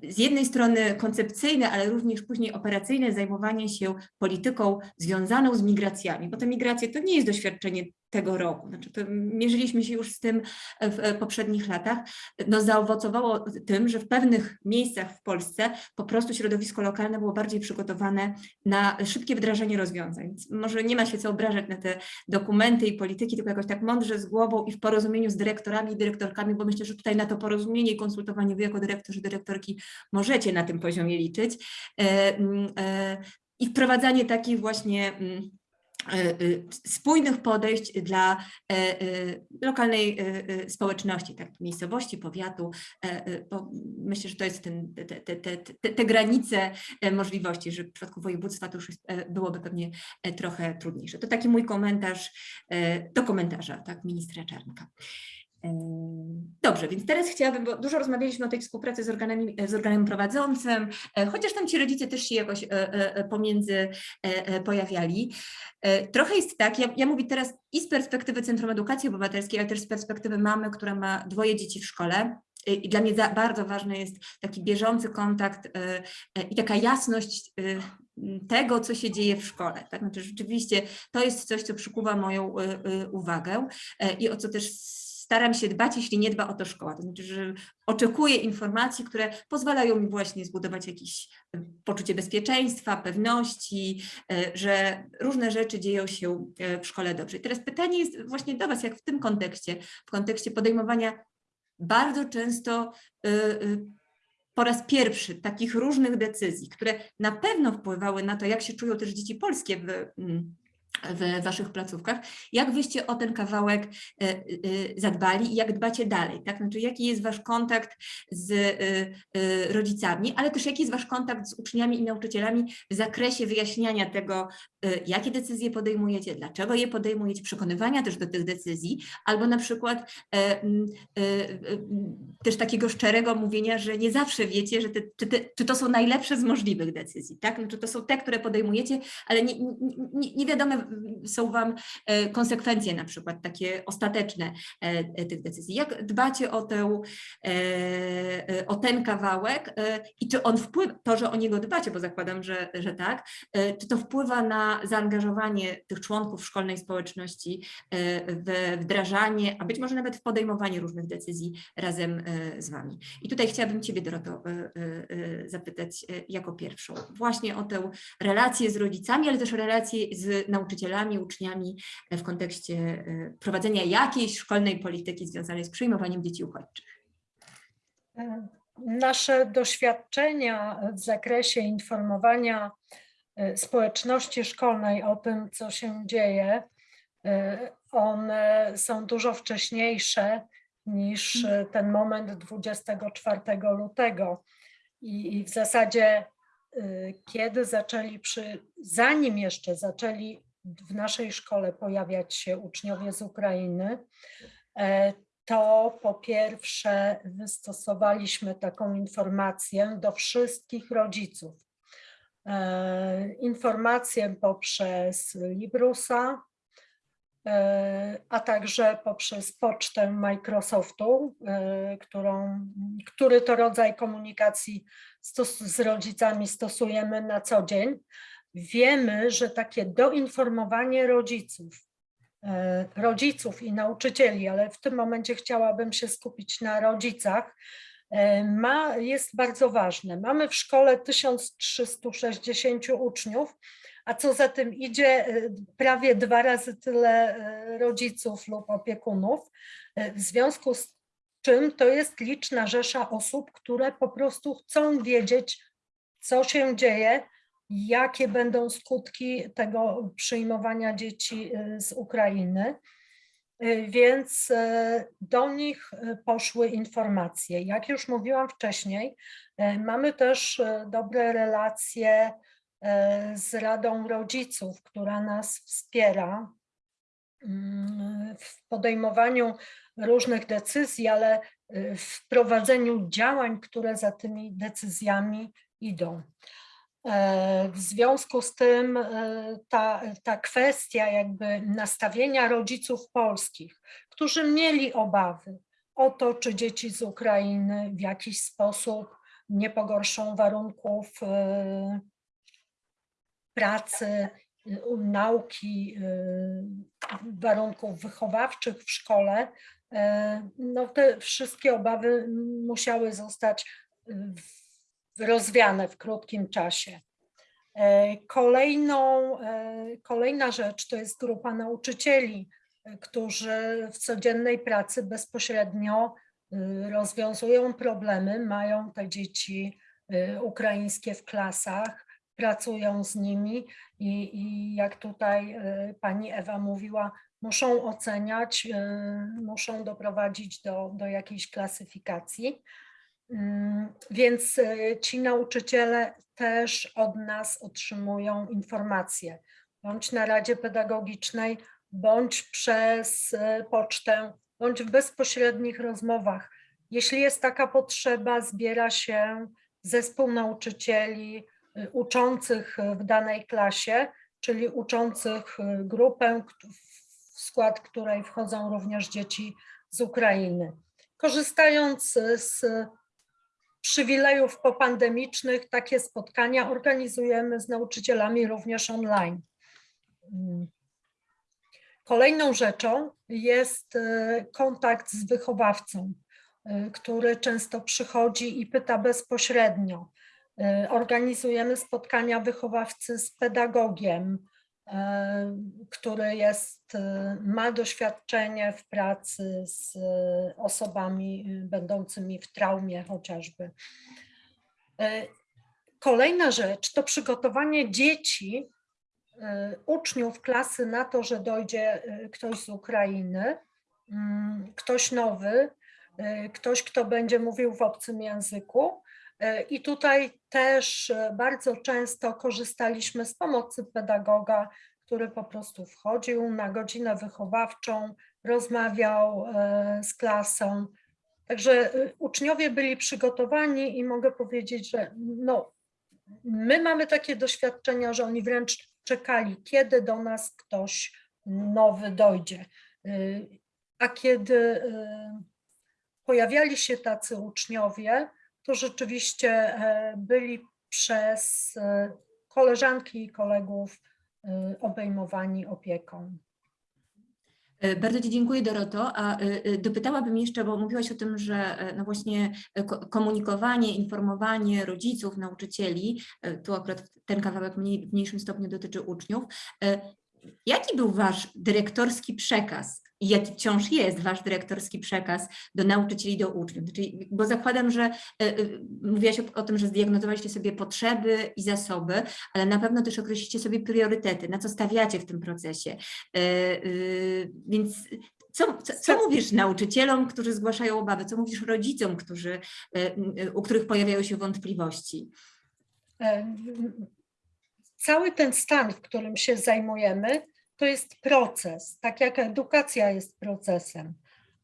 z jednej strony koncepcyjne, ale również później operacyjne zajmowanie się polityką związaną z migracjami, bo te migracje to nie jest doświadczenie tego roku, znaczy mierzyliśmy się już z tym w e, poprzednich latach, no zaowocowało tym, że w pewnych miejscach w Polsce po prostu środowisko lokalne było bardziej przygotowane na szybkie wdrażanie rozwiązań. Może nie ma się co obrażać na te dokumenty i polityki, tylko jakoś tak mądrze z głową i w porozumieniu z dyrektorami i dyrektorkami, bo myślę, że tutaj na to porozumienie i konsultowanie wy jako dyrektorzy, dyrektorki możecie na tym poziomie liczyć. E, e, I wprowadzanie takich właśnie mm, e, e, spójnych podejść dla e, e, lokalnej e, e, społeczności, tak, miejscowości, powiatu, e, e, myślę, że to jest ten, te, te, te, te, granice e, możliwości, że w przypadku województwa to już e, byłoby pewnie e, trochę trudniejsze. To taki mój komentarz e, do komentarza tak, ministra Czarnka. Dobrze, więc teraz chciałabym, bo dużo rozmawialiśmy o tej współpracy z, organami, z organem prowadzącym, e, chociaż tam ci rodzice też się jakoś e, e, pomiędzy pojawiali. Trochę jest tak, ja, ja mówię teraz i z perspektywy Centrum Edukacji Obywatelskiej, ale też z perspektywy mamy, która ma dwoje dzieci w szkole. I dla mnie bardzo ważny jest taki bieżący kontakt i taka jasność tego, co się dzieje w szkole. Tak? Znaczy, rzeczywiście to jest coś, co przykuwa moją uwagę i o co też staram się dbać, jeśli nie dba o to szkoła. To znaczy, że oczekuję informacji, które pozwalają mi właśnie zbudować jakieś e, poczucie bezpieczeństwa, pewności, e, że różne rzeczy dzieją się e, w szkole dobrze. I teraz pytanie jest właśnie do Was, jak w tym kontekście, w kontekście podejmowania bardzo często po raz pierwszy takich różnych decyzji, które na pewno wpływały na to, jak się czują też dzieci polskie w, w waszych placówkach, jak wyście o ten kawałek e, e, zadbali i jak dbacie dalej, tak? Znaczy, jaki jest wasz kontakt z e, rodzicami, ale też jaki jest wasz kontakt z uczniami i nauczycielami w zakresie wyjaśniania tego, jakie decyzje podejmujecie, dlaczego je podejmujecie, przekonywania też do tych decyzji, albo na przykład też takiego szczerego mówienia, że nie zawsze wiecie, że te, czy, te, czy to są najlepsze z możliwych decyzji, tak? Czy to są te, które podejmujecie, ale nie, nie, nie, wiadome są Wam e, konsekwencje na przykład takie ostateczne e, e, tych decyzji. Jak dbacie o, tę, o ten kawałek i czy on wpływa, to, że o niego dbacie, bo zakładam, że, że tak, czy to wpływa na zaangażowanie tych członków szkolnej społeczności w wdrażanie, a być może nawet w podejmowanie różnych decyzji razem z Wami. I tutaj chciałabym Ciebie, Doroto, zapytać jako pierwszą właśnie o tę relację z rodzicami, ale też relację z nauczycielami, uczniami e, w kontekście e, prowadzenia jakiejś szkolnej polityki związanej z przyjmowaniem dzieci uchodźczych. Nasze doświadczenia w zakresie informowania e, społeczności szkolnej o tym, co się dzieje, e, one są dużo wcześniejsze niż e, ten moment 24 lutego. I, w zasadzie, e, kiedy zaczęli, przy, zanim jeszcze zaczęli w naszej szkole pojawiać się uczniowie z Ukrainy, e, to po pierwsze wystosowaliśmy taką informację do wszystkich rodziców. E, Informację poprzez Librusa, e, a także poprzez pocztę Microsoftu, którą, który to rodzaj komunikacji z rodzicami stosujemy na co dzień. Wiemy, że takie doinformowanie rodziców, e, rodziców i nauczycieli, ale w tym momencie chciałabym się skupić na rodzicach, e, ma, jest bardzo ważne. Mamy w szkole 1360 uczniów, a co za tym idzie, e, prawie dwa razy tyle rodziców lub opiekunów. W związku z czym to jest liczna rzesza osób, które po prostu chcą wiedzieć, co się dzieje, jakie będą skutki tego przyjmowania dzieci y, z Ukrainy. Y, Więc e, do nich poszły informacje. Jak już mówiłam wcześniej, mamy też dobre relacje z Radą Rodziców, która nas wspiera mm, w podejmowaniu różnych decyzji, ale y, w prowadzeniu działań, które za tymi decyzjami idą. E, W związku z tym e, ta, ta kwestia jakby nastawienia rodziców polskich, którzy mieli obawy o to, czy dzieci z Ukrainy w jakiś sposób nie pogorszą warunków e, pracy, nauki, warunków wychowawczych w szkole, no te wszystkie obawy musiały zostać w- rozwiane w krótkim czasie. E, Kolejną, e, kolejna rzecz to jest grupa nauczycieli, e, którzy w codziennej pracy bezpośrednio y, rozwiązują problemy, mają te dzieci y, ukraińskie w klasach, pracują z nimi i, i jak tutaj y, pani Ewa mówiła, muszą oceniać, muszą doprowadzić do, do jakiejś klasyfikacji. Mm, Więc y, ci nauczyciele też od nas otrzymują informacje, bądź na Radzie Pedagogicznej, bądź przez y, pocztę, bądź w bezpośrednich rozmowach. Jeśli jest taka potrzeba, zbiera się zespół nauczycieli y, uczących w danej klasie, czyli uczących y, grupę, w skład której wchodzą również dzieci z Ukrainy. Korzystając z przywilejów popandemicznych, takie spotkania organizujemy z nauczycielami również online. Mm. Kolejną rzeczą jest e, kontakt z wychowawcą, e, który często przychodzi i pyta bezpośrednio. E, Organizujemy spotkania wychowawcy z pedagogiem, który jest, e, ma doświadczenie w pracy z e, osobami e, będącymi w traumie chociażby. E, Kolejna rzecz to przygotowanie dzieci, uczniów klasy na to, że dojdzie ktoś z Ukrainy, mm, ktoś nowy, ktoś, kto będzie mówił w obcym języku. Y, I tutaj też y, bardzo często korzystaliśmy z pomocy pedagoga, który po prostu wchodził na godzinę wychowawczą, rozmawiał y, z klasą. Także uczniowie byli przygotowani i mogę powiedzieć, że no, my mamy takie doświadczenia, że oni wręcz czekali, kiedy do nas ktoś nowy dojdzie. A kiedy pojawiali się tacy uczniowie, to rzeczywiście e, byli przez e, koleżanki i kolegów e, obejmowani opieką. Bardzo Ci dziękuję, Doroto. A dopytałabym jeszcze, bo mówiłaś o tym, że no właśnie ko- komunikowanie, informowanie rodziców, nauczycieli, tu akurat ten kawałek mniej, w mniejszym stopniu dotyczy uczniów. Jaki był Wasz dyrektorski przekaz i jaki wciąż jest Wasz dyrektorski przekaz do nauczycieli, do uczniów? Znaczy, bo zakładam, że e, mówiłaś o, o tym, że zdiagnozowaliście sobie potrzeby i zasoby, ale na pewno też określicie sobie priorytety, na co stawiacie w tym procesie. E, y, Więc co, co, co mówisz nauczycielom, którzy zgłaszają obawy? Co mówisz rodzicom, którzy, u których pojawiają się wątpliwości? Cały ten stan, w którym się zajmujemy, to jest proces, tak jak edukacja jest procesem.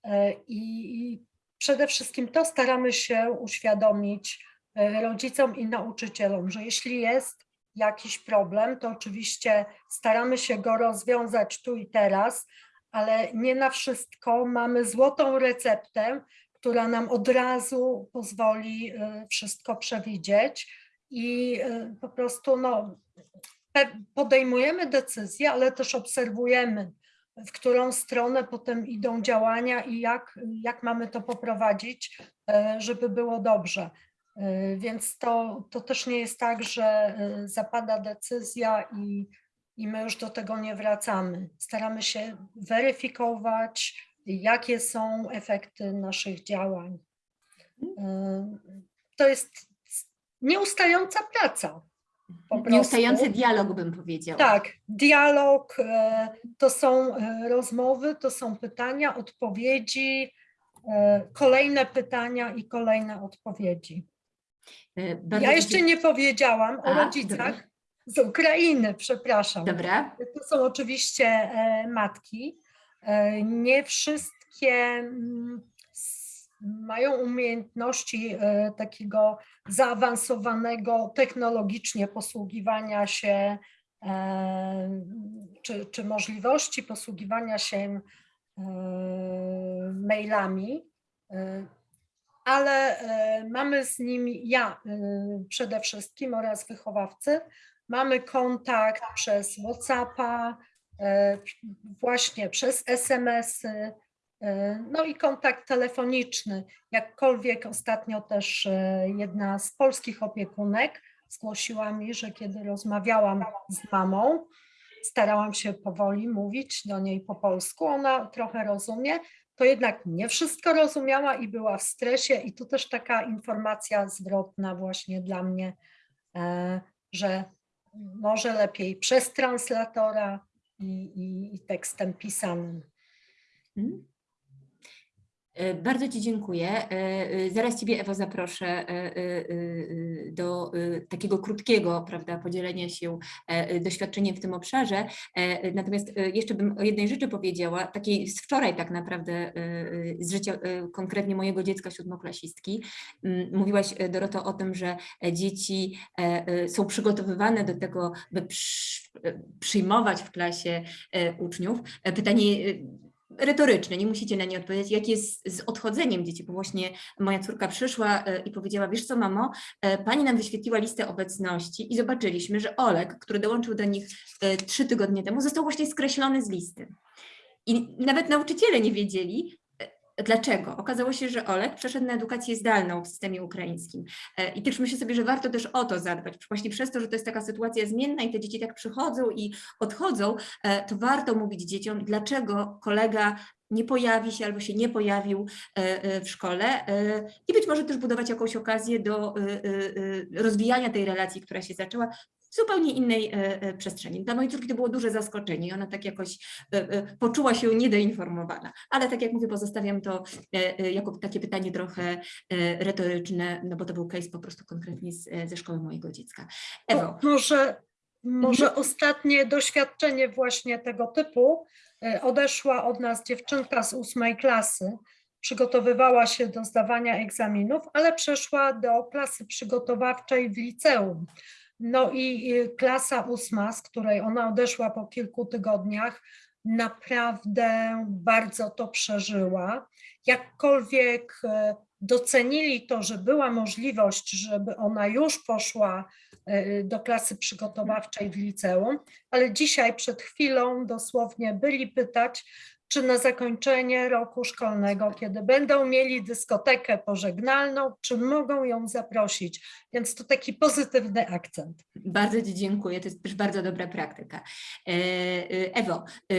E, I przede wszystkim to staramy się uświadomić e, rodzicom i nauczycielom, że jeśli jest jakiś problem, to oczywiście staramy się go rozwiązać tu i teraz, ale nie na wszystko mamy złotą receptę, która nam od razu pozwoli e, wszystko przewidzieć i po prostu no, podejmujemy decyzje, ale też obserwujemy, w którą stronę potem idą działania i jak, jak mamy to poprowadzić, e, żeby było dobrze. E, Więc to, to też nie jest tak, że e, zapada decyzja i, i my już do tego nie wracamy. Staramy się weryfikować, jakie są efekty naszych działań. To jest nieustająca praca. Nieustający dialog, bym powiedziała. Tak, dialog, e, to są e, rozmowy, to są pytania, odpowiedzi, e, kolejne pytania i kolejne odpowiedzi. Bardzo Ja jeszcze nie powiedziałam o A, rodzicach dobra. z Ukrainy, przepraszam. Dobra, To są oczywiście matki. Nie wszystkie mm, mają umiejętności e, takiego zaawansowanego technologicznie posługiwania się, e, czy, czy możliwości posługiwania się e, mailami, ale mamy z nimi, ja przede wszystkim oraz wychowawcy, Mamy kontakt przez WhatsAppa, właśnie przez SMS-y, no i kontakt telefoniczny. Jakkolwiek ostatnio też e, jedna z polskich opiekunek zgłosiła mi, że kiedy rozmawiałam z mamą, starałam się powoli mówić do niej po polsku, ona trochę rozumie, to jednak nie wszystko rozumiała i była w stresie i tu też taka informacja zwrotna właśnie dla mnie, e, że może lepiej przez translatora i, i, i tekstem pisanym. Mhm. E, Bardzo Ci dziękuję. E, e, Zaraz Ciebie, Ewo, zaproszę do takiego krótkiego prawda, podzielenia się doświadczeniem w tym obszarze. Natomiast jeszcze bym o jednej rzeczy powiedziała, takiej z wczoraj tak naprawdę, z życia konkretnie mojego dziecka siódmoklasistki. M, Mówiłaś, Doroto, o tym, że dzieci są przygotowywane do tego, by przy- przyjmować w klasie uczniów. Pytanie retoryczne, nie musicie na nie odpowiedzieć, jak jest z odchodzeniem dzieci, bo właśnie moja córka przyszła e, i powiedziała, wiesz co mamo, e, pani nam wyświetliła listę obecności i zobaczyliśmy, że Olek, który dołączył do nich e, trzy tygodnie temu, został właśnie skreślony z listy. I nawet nauczyciele nie wiedzieli, dlaczego. Okazało się, że Olek przeszedł na edukację zdalną w systemie ukraińskim. E, I też myślę sobie, że warto też o to zadbać. Właśnie przez to, że to jest taka sytuacja zmienna i te dzieci tak przychodzą i odchodzą, e, to warto mówić dzieciom, dlaczego kolega nie pojawi się albo się nie pojawił e, w szkole i być może też budować jakąś okazję do rozwijania tej relacji, która się zaczęła zupełnie innej e, e, przestrzeni. Dla mojej córki to było duże zaskoczenie i ona tak jakoś e, poczuła się niedoinformowana. Ale tak jak mówię, pozostawiam to jako takie pytanie trochę retoryczne, no bo to był case po prostu konkretnie z, ze szkoły mojego dziecka. Ewo, Może, może ostatnie doświadczenie właśnie tego typu. Odeszła od nas dziewczynka z ósmej klasy, przygotowywała się do zdawania egzaminów, ale przeszła do klasy przygotowawczej w liceum. No i klasa ósma, z której ona odeszła po kilku tygodniach, naprawdę bardzo to przeżyła. Jakkolwiek e, docenili to, że była możliwość, żeby ona już poszła e, do klasy przygotowawczej w liceum, ale dzisiaj przed chwilą dosłownie byli pytać, czy na zakończenie roku szkolnego, kiedy będą mieli dyskotekę pożegnalną, czy mogą ją zaprosić. Więc to taki pozytywny akcent. Bardzo Ci dziękuję, to jest też bardzo dobra praktyka. E, e, Ewo, e,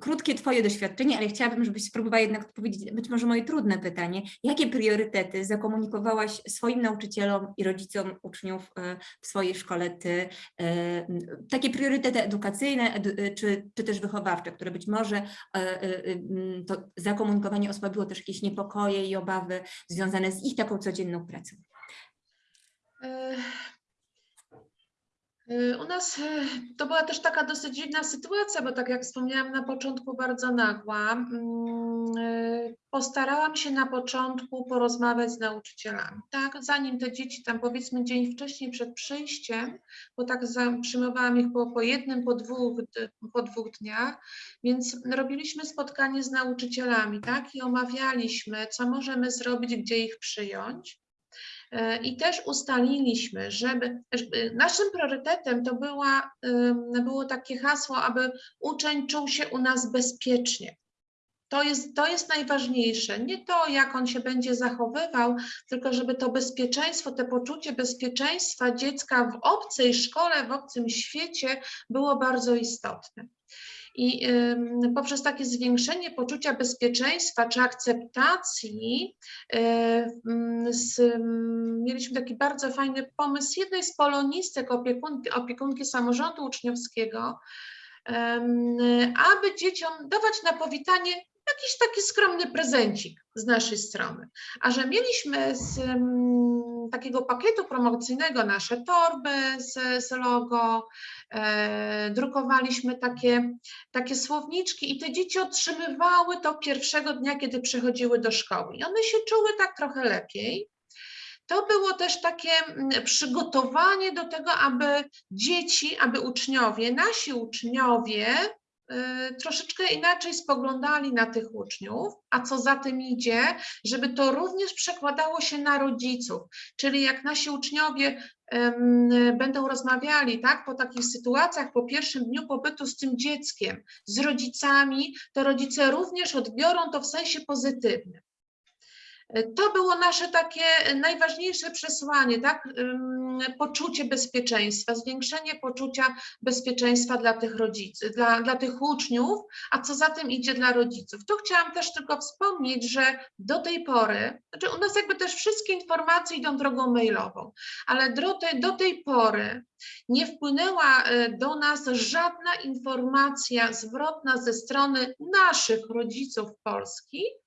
krótkie Twoje doświadczenie, ale chciałabym, żebyś spróbowała jednak odpowiedzieć być może moje trudne pytanie. Jakie priorytety zakomunikowałaś swoim nauczycielom i rodzicom uczniów e, w swojej szkole Ty? e, Takie priorytety edukacyjne edu- e, czy, czy też wychowawcze, które być może to zakomunikowanie osłabiło też jakieś niepokoje i obawy związane z ich taką codzienną pracą. E, U nas e, to była też taka dosyć dziwna sytuacja, bo tak jak wspomniałam na początku, bardzo nagła. Mm, e, Postarałam się na początku porozmawiać z nauczycielami, tak? Zanim te dzieci tam powiedzmy dzień wcześniej przed przyjściem, bo tak przyjmowałam ich po, po jednym, po dwóch, po dwóch dniach, więc robiliśmy spotkanie z nauczycielami, tak? I omawialiśmy, co możemy zrobić, gdzie ich przyjąć. E, I też ustaliliśmy, żeby, naszym priorytetem to była, było takie hasło, aby uczeń czuł się u nas bezpiecznie. To jest, to jest najważniejsze. Nie to, jak on się będzie zachowywał, tylko żeby to bezpieczeństwo, to poczucie bezpieczeństwa dziecka w obcej szkole, w obcym świecie było bardzo istotne. I poprzez takie zwiększenie poczucia bezpieczeństwa czy akceptacji, e, mm, mieliśmy taki bardzo fajny pomysł jednej z polonistek, opiekunki, opiekunki samorządu uczniowskiego, aby dzieciom dawać na powitanie jakiś taki skromny prezencik z naszej strony. A że mieliśmy z takiego pakietu promocyjnego nasze torby z, z logo, e, drukowaliśmy takie, takie słowniczki i te dzieci otrzymywały to pierwszego dnia, kiedy przychodziły do szkoły. I one się czuły tak trochę lepiej. To było też takie mm, przygotowanie do tego, aby dzieci, aby uczniowie, nasi uczniowie troszeczkę inaczej spoglądali na tych uczniów, a co za tym idzie, żeby to również przekładało się na rodziców. Czyli jak nasi uczniowie będą rozmawiali tak, po takich sytuacjach, po pierwszym dniu pobytu z tym dzieckiem, z rodzicami, to rodzice również odbiorą to w sensie pozytywnym. To było nasze takie najważniejsze przesłanie, tak? Poczucie bezpieczeństwa, zwiększenie poczucia bezpieczeństwa dla tych rodziców, dla, dla tych uczniów, a co za tym idzie dla rodziców. Tu chciałam też tylko wspomnieć, że do tej pory, znaczy u nas jakby też wszystkie informacje idą drogą mailową, ale do tej, do tej pory nie wpłynęła e, do nas żadna informacja zwrotna ze strony naszych rodziców polskich,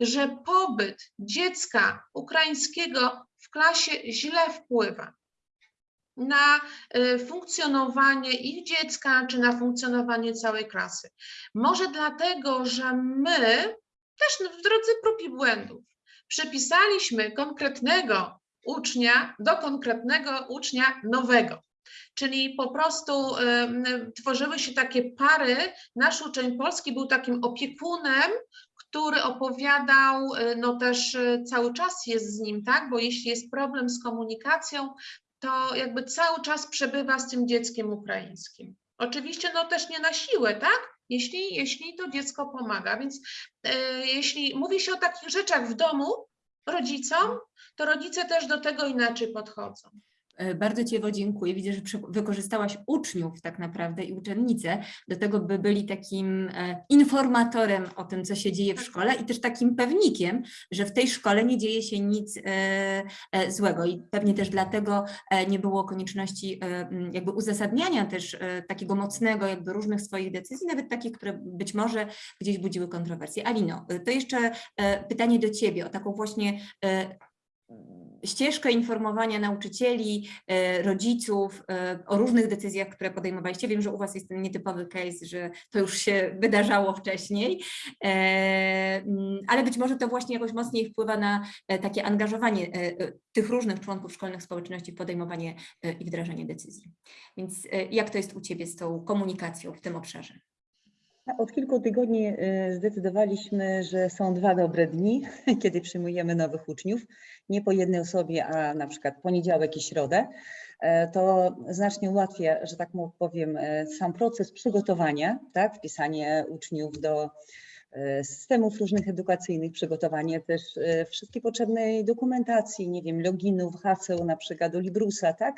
że pobyt dziecka ukraińskiego w klasie źle wpływa na y, funkcjonowanie ich dziecka, czy na funkcjonowanie całej klasy. Może dlatego, że my też w drodze prób i błędów przypisaliśmy konkretnego ucznia do konkretnego ucznia nowego. Czyli po prostu y, tworzyły się takie pary. Nasz uczeń polski był takim opiekunem, który opowiadał, y, no też y, cały czas jest z nim, tak? Bo jeśli jest problem z komunikacją, to jakby cały czas przebywa z tym dzieckiem ukraińskim. Oczywiście no też nie na siłę, tak? jeśli, jeśli to dziecko pomaga. Więc e, jeśli mówi się o takich rzeczach w domu rodzicom, to rodzice też do tego inaczej podchodzą. E, Bardzo Ci Ewo dziękuję. Widzę, że wykorzystałaś uczniów tak naprawdę i uczennice do tego, by byli takim e, informatorem o tym, co się dzieje w szkole i też takim pewnikiem, że w tej szkole nie dzieje się nic e, złego i pewnie też dlatego nie było konieczności jakby uzasadniania też takiego mocnego jakby różnych swoich decyzji, nawet takich, które być może gdzieś budziły kontrowersje. Alino, to jeszcze pytanie do Ciebie o taką właśnie ścieżkę informowania nauczycieli, e, rodziców e, o różnych decyzjach, które podejmowaliście. Wiem, że u Was jest ten nietypowy case, że to już się wydarzało wcześniej, e, mm, ale być może to właśnie jakoś mocniej wpływa na takie angażowanie tych różnych członków szkolnych społeczności w podejmowanie i wdrażanie decyzji. Więc jak to jest u Ciebie z tą komunikacją w tym obszarze? Od kilku tygodni y, zdecydowaliśmy, że są dwa dobre dni, kiedy przyjmujemy nowych uczniów. Nie po jednej osobie, a na przykład poniedziałek i środę. E, To znacznie ułatwia, że tak powiem, e, sam proces przygotowania, tak, wpisanie uczniów do e, systemów różnych edukacyjnych, przygotowanie też wszystkiej potrzebnej dokumentacji, nie wiem, loginów, haseł na przykład do Librusa, tak.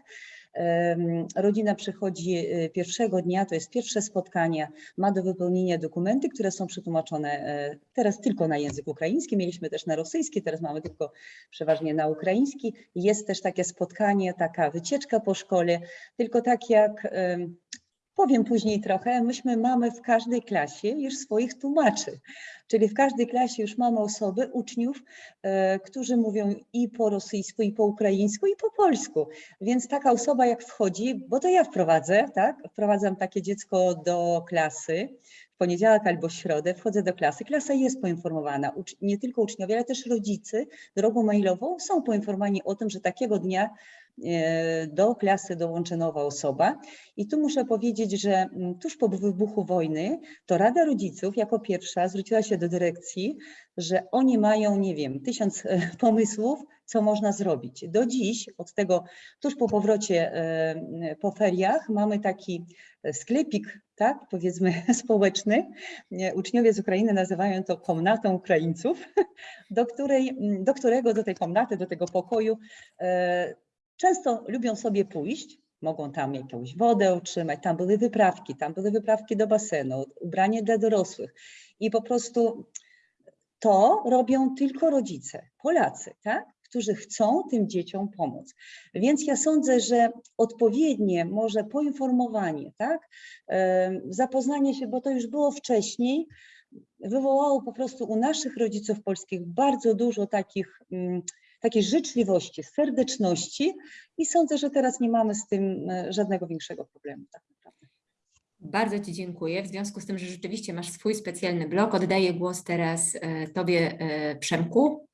Rodzina przychodzi e, pierwszego dnia, to jest pierwsze spotkanie, ma do wypełnienia dokumenty, które są przetłumaczone e, teraz tylko na język ukraiński. Mieliśmy też na rosyjski, teraz mamy tylko przeważnie na ukraiński. Jest też takie spotkanie, taka wycieczka po szkole, tylko tak jak powiem później trochę, myśmy mamy w każdej klasie już swoich tłumaczy. Czyli w każdej klasie już mamy osoby, uczniów, e, którzy mówią i po rosyjsku, i po ukraińsku, i po polsku. Więc taka osoba jak wchodzi, bo to ja wprowadzę, tak? Wprowadzam takie dziecko do klasy w poniedziałek albo środę, wchodzę do klasy. Klasa jest poinformowana, nie tylko uczniowie, ale też rodzice drogą mailową są poinformowani o tym, że takiego dnia do klasy dołączy nowa osoba. I tu muszę powiedzieć, że mm, tuż po wybuchu wojny to Rada Rodziców jako pierwsza zwróciła się do dyrekcji, że oni mają, nie wiem, tysiąc e, pomysłów, co można zrobić. Do dziś, od tego tuż po powrocie e, po feriach, mamy taki e, sklepik, tak, powiedzmy społeczny. Uczniowie z Ukrainy nazywają to komnatą Ukraińców, do, której, do którego, do tej komnaty, do tego pokoju e, często lubią sobie pójść, mogą tam jakąś wodę otrzymać, tam były wyprawki, tam były wyprawki do basenu, ubranie dla dorosłych i po prostu to robią tylko rodzice, Polacy, tak? którzy chcą tym dzieciom pomóc. Więc ja sądzę, że odpowiednie może poinformowanie, tak? zapoznanie się, bo to już było wcześniej, wywołało po prostu u naszych rodziców polskich bardzo dużo takich, mm, takiej życzliwości, serdeczności i sądzę, że teraz nie mamy z tym e, żadnego większego problemu tak naprawdę. Bardzo Ci dziękuję. W związku z tym, że rzeczywiście masz swój specjalny blog, oddaję głos teraz e, Tobie, e, Przemku.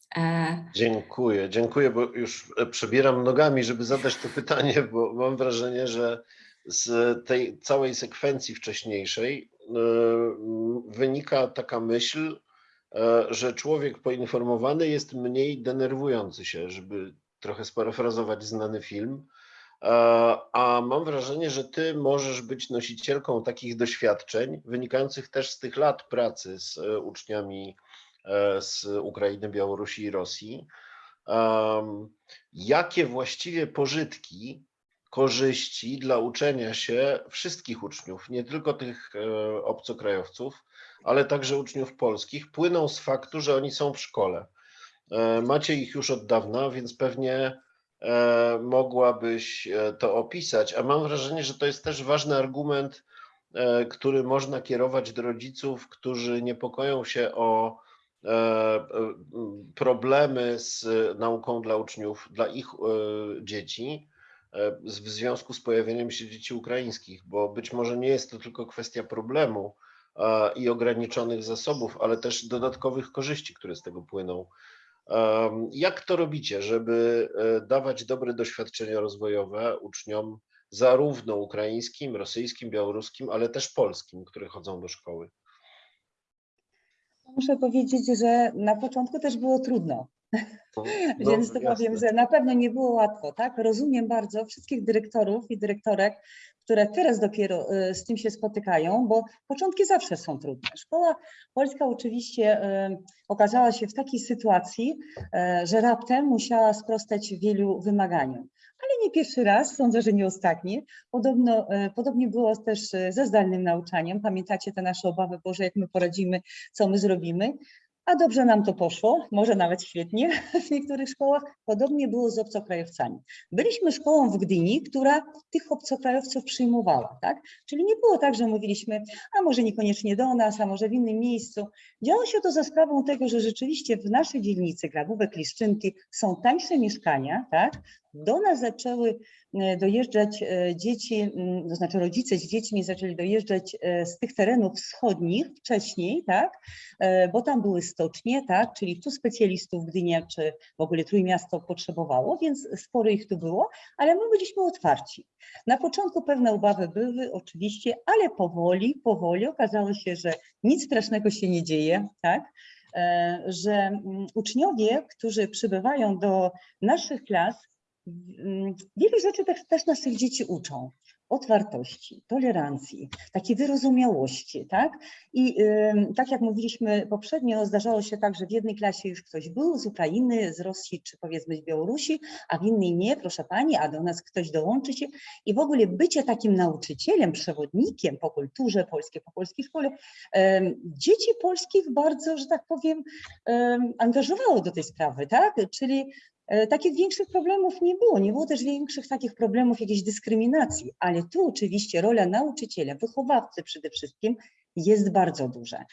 Dziękuję, dziękuję, bo już przebieram nogami, żeby zadać to pytanie, bo mam wrażenie, że z tej całej sekwencji wcześniejszej wynika taka myśl, że człowiek poinformowany jest mniej denerwujący się, żeby trochę sparafrazować znany film. E, A mam wrażenie, że ty możesz być nosicielką takich doświadczeń, wynikających też z tych lat pracy z e, uczniami e, z Ukrainy, Białorusi i Rosji. Jakie właściwie pożytki, korzyści dla uczenia się wszystkich uczniów, nie tylko tych e, obcokrajowców, ale także uczniów polskich, płyną z faktu, że oni są w szkole. E, Macie ich już od dawna, więc pewnie e, mogłabyś e, to opisać, a mam wrażenie, że to jest też ważny argument, który można kierować do rodziców, którzy niepokoją się o problemy z nauką dla uczniów, dla ich dzieci w związku z pojawieniem się dzieci ukraińskich, bo być może nie jest to tylko kwestia problemu i ograniczonych zasobów, ale też dodatkowych korzyści, które z tego płyną. Jak to robicie, żeby e, dawać dobre doświadczenia rozwojowe uczniom zarówno ukraińskim, rosyjskim, białoruskim, ale też polskim, które chodzą do szkoły? Muszę powiedzieć, że na początku też było trudno. No, Więc to powiem, jasne. że na pewno nie było łatwo, tak? Rozumiem bardzo wszystkich dyrektorów i dyrektorek, które teraz dopiero e, z tym się spotykają, bo początki zawsze są trudne. Szkoła polska oczywiście e, okazała się w takiej sytuacji, e, że raptem musiała sprostać wielu wymaganiom. Ale nie pierwszy raz, sądzę, że nie ostatni. Podobno, podobnie było też ze zdalnym nauczaniem. Pamiętacie te nasze obawy, Boże, jak my poradzimy, co my zrobimy. A dobrze nam to poszło, może nawet świetnie w niektórych szkołach. Podobnie było z obcokrajowcami. Byliśmy szkołą w Gdyni, która tych obcokrajowców przyjmowała, tak? Czyli nie było tak, że mówiliśmy, a może niekoniecznie do nas, a może w innym miejscu. Działo się to za sprawą tego, że rzeczywiście w naszej dzielnicy Grabówek, Liszczynki są tańsze mieszkania, tak? Do nas zaczęły e, dojeżdżać e, dzieci, m, to znaczy rodzice z dziećmi zaczęli dojeżdżać e, z tych terenów wschodnich wcześniej, tak? Bo tam były stocznie, tak, czyli tu specjalistów Gdynia czy w ogóle Trójmiasto potrzebowało, więc sporo ich tu było, ale my byliśmy otwarci. Na początku pewne obawy były oczywiście, ale powoli, powoli okazało się, że nic strasznego się nie dzieje, tak, że mm, uczniowie, którzy przybywają do naszych klas, mm, wielu rzeczy też, też naszych dzieci uczą. Otwartości, tolerancji, takiej wyrozumiałości, tak? I tak jak mówiliśmy poprzednio, zdarzało się tak, że w jednej klasie już ktoś był z Ukrainy, z Rosji czy powiedzmy z Białorusi, a w innej nie, proszę pani, a do nas ktoś dołączy się. I w ogóle bycie takim nauczycielem, przewodnikiem po kulturze polskiej, po polskiej szkole, dzieci polskich bardzo, że tak powiem, em, angażowało do tej sprawy, tak? Czyli Takich większych problemów nie było, nie było też większych takich problemów jakiejś dyskryminacji, ale tu oczywiście rola nauczyciela, wychowawcy przede wszystkim jest bardzo duża.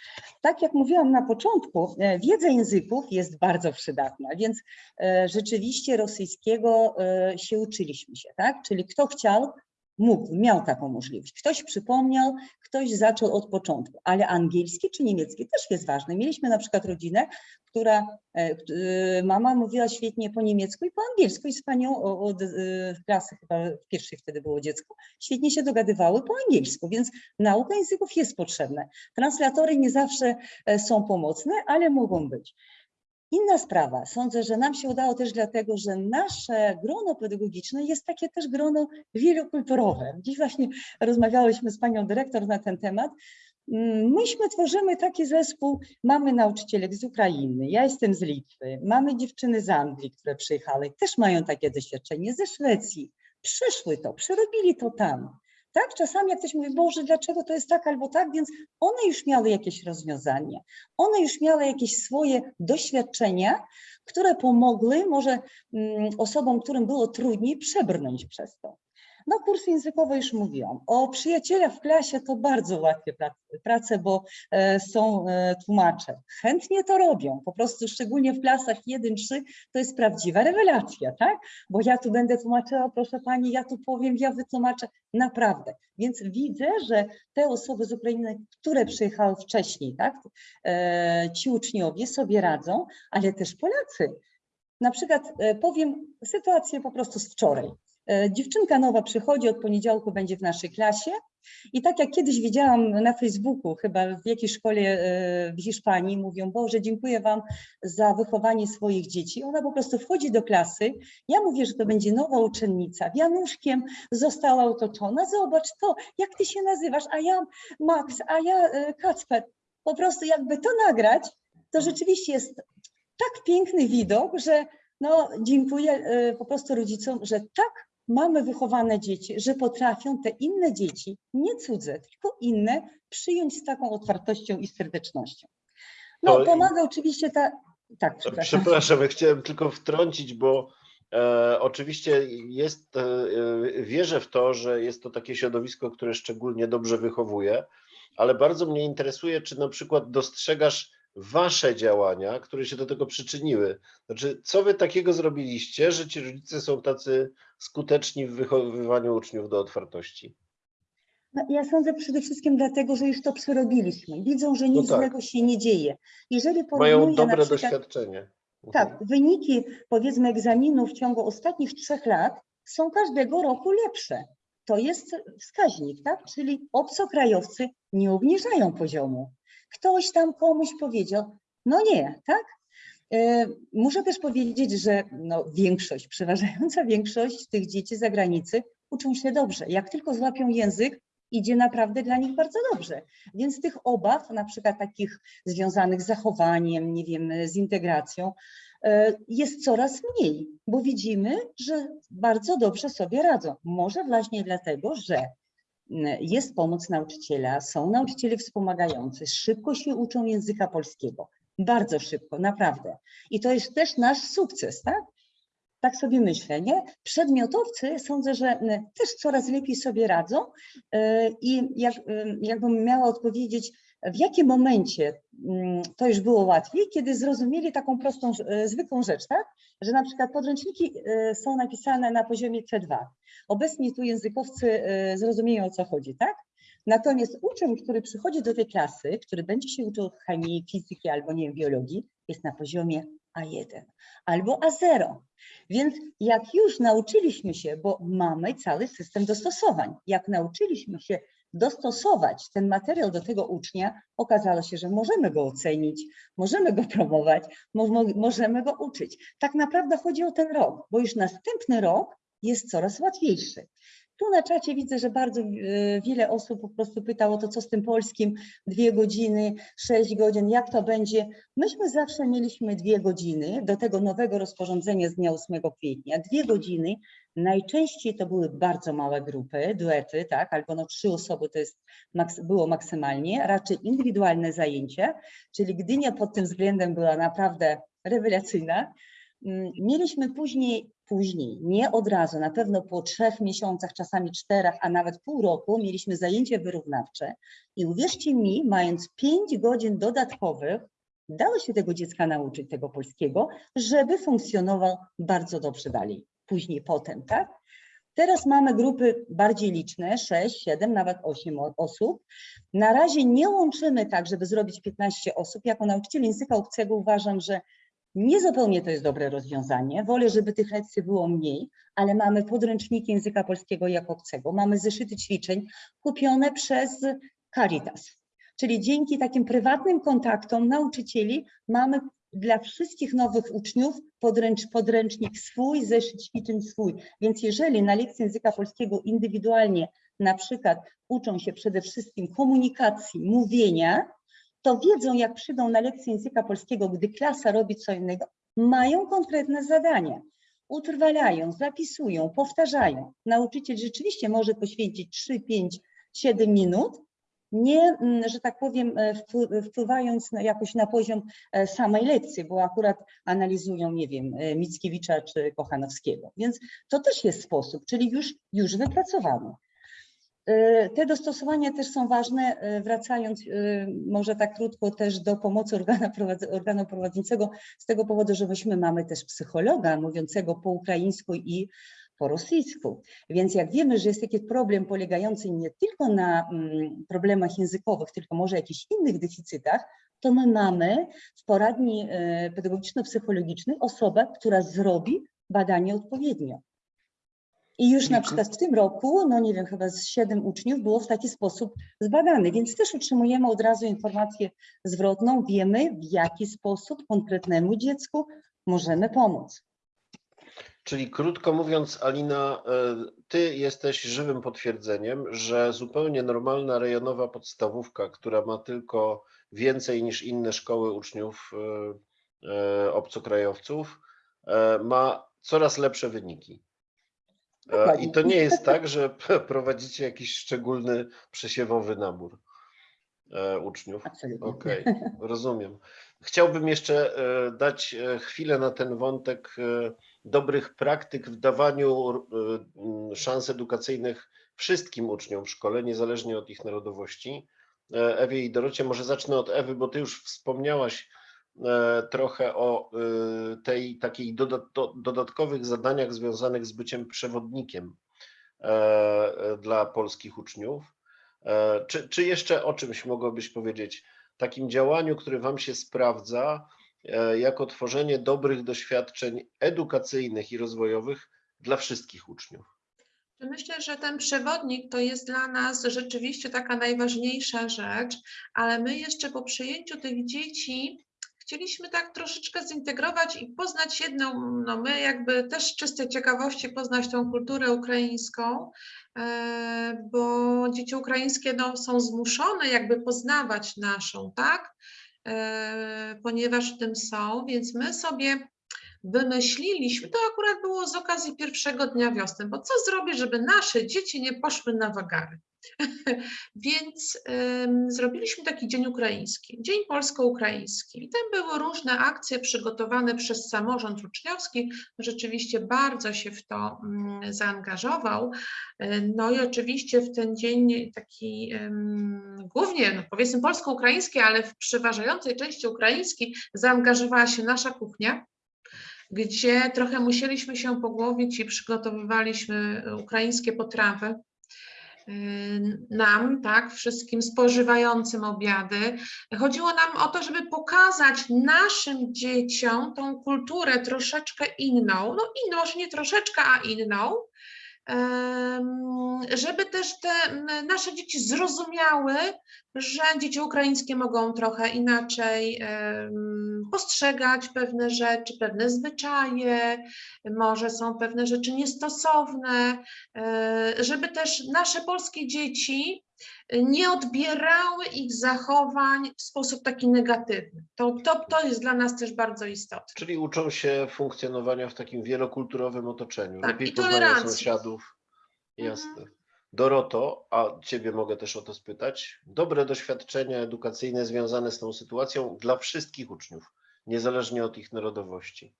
Tak jak mówiłam na początku, e, wiedza języków jest bardzo przydatna, więc e, rzeczywiście rosyjskiego e, się uczyliśmy się, tak? Czyli kto chciał, mógł, miał taką możliwość. Ktoś przypomniał, ktoś zaczął od początku, ale angielski czy niemiecki też jest ważny. Mieliśmy na przykład rodzinę, która e, e, mama mówiła świetnie po niemiecku i po angielsku i z panią od e, klasy chyba pierwszej wtedy było dziecko, świetnie się dogadywały po angielsku, więc nauka języków jest potrzebna. Translatory nie zawsze są pomocne, ale mogą być. Inna sprawa, sądzę, że nam się udało też dlatego, że nasze grono pedagogiczne jest takie też grono wielokulturowe. Dziś właśnie rozmawiałyśmy z panią dyrektor na ten temat. Mm, Myśmy tworzymy taki zespół, mamy nauczycielek z Ukrainy, ja jestem z Litwy, mamy dziewczyny z Anglii, które przyjechały, też mają takie doświadczenie, ze Szwecji, przeszły to, przerobili to tam. Tak, czasami jak ktoś mówi, Boże, dlaczego to jest tak albo tak, więc one już miały jakieś rozwiązanie, one już miały jakieś swoje doświadczenia, które pomogły może mm, osobom, którym było trudniej, przebrnąć przez to. No kursy językowe już mówiłam. O przyjacielach w klasie to bardzo łatwe prac- prace, bo e, są e, tłumacze. Chętnie to robią, po prostu szczególnie w klasach 1-3 to jest prawdziwa rewelacja, tak? Bo ja tu będę tłumaczyła, proszę pani, ja tu powiem, ja wytłumaczę, naprawdę. Więc widzę, że te osoby z Ukrainy, które przyjechały wcześniej, tak? E, ci uczniowie sobie radzą, ale też Polacy. Na przykład powiem sytuację po prostu z wczoraj. E, Dziewczynka nowa przychodzi, od poniedziałku będzie w naszej klasie. I tak jak kiedyś widziałam na Facebooku, chyba w jakiejś szkole e, w Hiszpanii, mówią, Boże, dziękuję Wam za wychowanie swoich dzieci. Ona po prostu wchodzi do klasy, ja mówię, że to będzie nowa uczennica, wianuszkiem została otoczona, zobacz to, jak Ty się nazywasz, a ja Max, a ja e, Kacper. Po prostu jakby to nagrać, to rzeczywiście jest tak piękny widok, że no, dziękuję po prostu rodzicom, że tak mamy wychowane dzieci, że potrafią te inne dzieci, nie cudze, tylko inne, przyjąć z taką otwartością i serdecznością. No, To- pomaga oczywiście ta. Tak, przepraszam. Przepraszam, ja chciałem tylko wtrącić, bo e, oczywiście jest, e, e, wierzę w to, że jest to takie środowisko, które szczególnie dobrze wychowuje, ale bardzo mnie interesuje, czy na przykład dostrzegasz wasze działania, które się do tego przyczyniły. Znaczy, co wy takiego zrobiliście, że ci rodzice są tacy skuteczni w wychowywaniu uczniów do otwartości? No, ja sądzę przede wszystkim dlatego, że już to przerobiliśmy. Widzą, że nic tak. złego się nie dzieje. Jeżeli Mają dobre przykład, doświadczenie. Tak, wyniki powiedzmy egzaminów w ciągu ostatnich trzech lat są każdego roku lepsze. To jest wskaźnik, tak? Czyli obcokrajowcy nie obniżają poziomu. Ktoś tam komuś powiedział, no nie, tak? E, Muszę też powiedzieć, że no, większość, przeważająca większość tych dzieci zagranicy uczą się dobrze. Jak tylko złapią język, idzie naprawdę dla nich bardzo dobrze. Więc tych obaw, na przykład takich związanych z zachowaniem, nie wiem, z integracją, e, jest coraz mniej, bo widzimy, że bardzo dobrze sobie radzą. Może właśnie dlatego, że jest pomoc nauczyciela, są nauczyciele wspomagający, szybko się uczą języka polskiego. Bardzo szybko, naprawdę. I to jest też nasz sukces, tak? Tak sobie myślę, nie? Przedmiotowcy sądzę, że m, też coraz lepiej sobie radzą e, i jak, em, jakbym miała odpowiedzieć, w jakim momencie mm, to już było łatwiej, kiedy zrozumieli taką prostą, e, zwykłą rzecz, tak? Że na przykład podręczniki e, są napisane na poziomie C2. Obecnie tu językowcy e, zrozumieją o co chodzi, tak? Natomiast uczeń, który przychodzi do tej klasy, który będzie się uczył chemii, fizyki albo nie wiem, biologii, jest na poziomie A1 albo A0. Więc jak już nauczyliśmy się, bo mamy cały system dostosowań, jak nauczyliśmy się dostosować ten materiał do tego ucznia, okazało się, że możemy go ocenić, możemy go promować, mo mo możemy go uczyć. Tak naprawdę chodzi o ten rok, bo już następny rok jest coraz łatwiejszy. Tu na czacie widzę, że bardzo e, wiele osób po prostu pytało to, co z tym polskim, dwie godziny, sześć godzin, jak to będzie. Myśmy zawsze mieliśmy dwie godziny do tego nowego rozporządzenia z dnia 8 kwietnia. Dwie godziny, najczęściej to były bardzo małe grupy, duety, tak, albo no trzy osoby to jest, było maksymalnie, raczej indywidualne zajęcia, czyli Gdynia pod tym względem była naprawdę rewelacyjna. Mm, Mieliśmy później, później, nie od razu, na pewno po trzech miesiącach, czasami czterech, a nawet pół roku mieliśmy zajęcia wyrównawcze. I uwierzcie mi, mając pięć godzin dodatkowych, dało się tego dziecka nauczyć, tego polskiego, żeby funkcjonował bardzo dobrze dalej, później, potem, tak? Teraz mamy grupy bardziej liczne, 6, 7, nawet 8 o- osób. Na razie nie łączymy tak, żeby zrobić 15 osób. Jako nauczyciel języka obcego uważam, że Niezupełnie to jest dobre rozwiązanie. Wolę, żeby tych lekcji było mniej, ale mamy podręczniki języka polskiego jako obcego, mamy zeszyty ćwiczeń kupione przez Caritas. Czyli dzięki takim prywatnym kontaktom nauczycieli mamy dla wszystkich nowych uczniów podręcz, podręcznik swój, zeszyt ćwiczeń swój. Więc jeżeli na lekcji języka polskiego indywidualnie na przykład uczą się przede wszystkim komunikacji, mówienia, to wiedzą, jak przyjdą na lekcję języka polskiego, gdy klasa robi co innego, mają konkretne zadania. Utrwalają, zapisują, powtarzają. Nauczyciel rzeczywiście może poświęcić 3, 5, 7 minut, nie, mm, że tak powiem, e, wpły- wpływając jakoś na poziom e, samej lekcji, bo akurat analizują, nie wiem, e, Mickiewicza czy Kochanowskiego. Więc to też jest sposób, czyli już, już wypracowany. E, Te dostosowania też są ważne, e, wracając e, może tak krótko też do pomocy organa organu prowadzącego, z tego powodu, że myśmy mamy też psychologa mówiącego po ukraińsku i po rosyjsku. Więc jak wiemy, że jest taki problem polegający nie tylko na mm, problemach językowych, tylko może jakichś innych deficytach, to my mamy w poradni e, pedagogiczno-psychologicznej osobę, która zrobi badanie odpowiednio. I już na Czyli- przykład w tym roku, no nie wiem, chyba z siedem uczniów było w taki sposób zbadany, więc też otrzymujemy od razu informację zwrotną, wiemy w jaki sposób konkretnemu dziecku możemy pomóc. Czyli krótko mówiąc, Alina, e, ty jesteś żywym potwierdzeniem, że zupełnie normalna rejonowa podstawówka, która ma tylko więcej niż inne szkoły uczniów e, e, obcokrajowców, ma coraz lepsze wyniki. I to nie jest tak, że prowadzicie jakiś szczególny przesiewowy nabór uczniów. Okej, rozumiem. Chciałbym jeszcze dać chwilę na ten wątek dobrych praktyk w dawaniu e, m, szans edukacyjnych wszystkim uczniom w szkole, niezależnie od ich narodowości. E, Ewie i Dorocie, może zacznę od Ewy, bo ty już wspomniałaś e, trochę o e, tej takiej doda- do- dodatkowych zadaniach związanych z byciem przewodnikiem e, dla polskich uczniów. Czy, czy jeszcze o czymś mogłabyś powiedzieć? Takim działaniu, które Wam się sprawdza, jako tworzenie dobrych doświadczeń edukacyjnych i rozwojowych dla wszystkich uczniów. Myślę, że ten przewodnik to jest dla nas rzeczywiście taka najważniejsza rzecz, ale my jeszcze po przyjęciu tych dzieci chcieliśmy tak troszeczkę zintegrować i poznać jedną, no my jakby też z czystej ciekawości poznać tą kulturę ukraińską, e, bo dzieci ukraińskie no, są zmuszone jakby poznawać naszą, tak? E, Ponieważ w tym są, więc my sobie wymyśliliśmy, to akurat było z okazji pierwszego dnia wiosny, bo co zrobić, żeby nasze dzieci nie poszły na wagary? Więc ym, zrobiliśmy taki dzień ukraiński, dzień polsko-ukraiński. I tam były różne akcje przygotowane przez samorząd uczniowski. Rzeczywiście bardzo się w to mm, zaangażował. Y, No i oczywiście w ten dzień taki ym, głównie, no powiedzmy polsko-ukraiński, ale w przeważającej części ukraiński zaangażowała się nasza kuchnia gdzie trochę musieliśmy się pogłowić i przygotowywaliśmy ukraińskie potrawy y, nam, tak, wszystkim spożywającym obiady. Chodziło nam o to, żeby pokazać naszym dzieciom tą kulturę troszeczkę inną, no inną, może nie troszeczkę, a inną, żeby też te nasze dzieci zrozumiały, że dzieci ukraińskie mogą trochę inaczej postrzegać pewne rzeczy, pewne zwyczaje, może są pewne rzeczy niestosowne, e, żeby też nasze polskie dzieci nie odbierały ich zachowań w sposób taki negatywny. To, to, to jest dla nas też bardzo istotne. Czyli uczą się funkcjonowania w takim wielokulturowym otoczeniu. Tak, Lepiej poznają sąsiadów. Mhm. Jasne. Doroto, a Ciebie mogę też o to spytać. Dobre doświadczenia edukacyjne związane z tą sytuacją dla wszystkich uczniów, niezależnie od ich narodowości.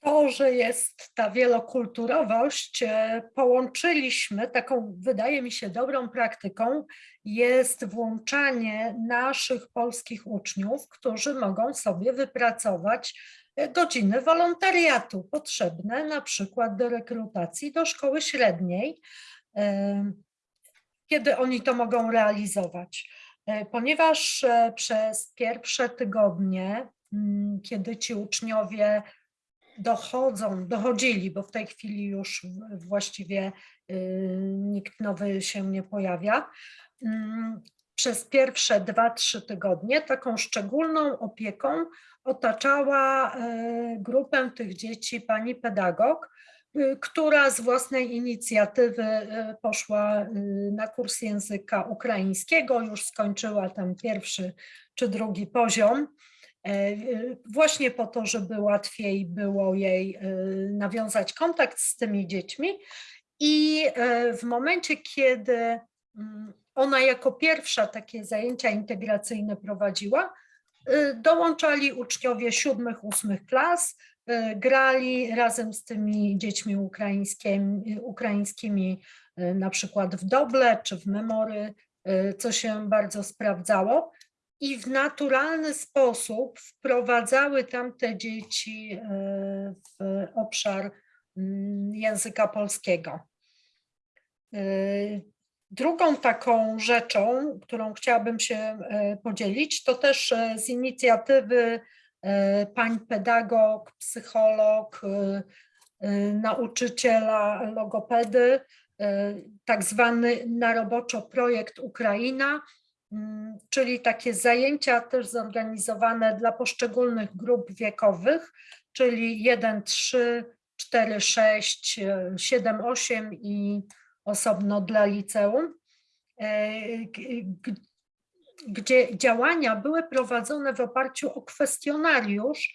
To, że jest ta wielokulturowość, e, połączyliśmy taką, wydaje mi się, dobrą praktyką, jest włączanie naszych polskich uczniów, którzy mogą sobie wypracować e, godziny wolontariatu potrzebne na przykład do rekrutacji do szkoły średniej, e, kiedy oni to mogą realizować. Ponieważ przez pierwsze tygodnie, mm, kiedy ci uczniowie dochodzą, dochodzili, bo w tej chwili już właściwie y, nikt nowy się nie pojawia. Mm, Przez pierwsze 2-3 tygodnie taką szczególną opieką otaczała y, grupę tych dzieci pani pedagog, y, która z własnej inicjatywy poszła na kurs języka ukraińskiego, już skończyła tam pierwszy czy drugi poziom. E, właśnie po to, żeby łatwiej było jej e, nawiązać kontakt z tymi dziećmi. I e, w momencie, kiedy mm, ona jako pierwsza takie zajęcia integracyjne prowadziła, dołączali uczniowie siódmych, ósmych klas, grali razem z tymi dziećmi ukraińskimi, ukraińskimi na przykład w doble czy w memory, co się bardzo sprawdzało i w naturalny sposób wprowadzały tamte dzieci e, w obszar mm, języka polskiego. E, Drugą taką rzeczą, którą chciałabym się e, podzielić, to też z inicjatywy pań pedagog, psycholog, nauczyciela logopedy, tak zwany na roboczo projekt Ukraina, czyli takie zajęcia też zorganizowane dla poszczególnych grup wiekowych, czyli 1, 3, 4, 6, 7, 8 i osobno dla liceum, e, gdzie działania były prowadzone w oparciu o kwestionariusz,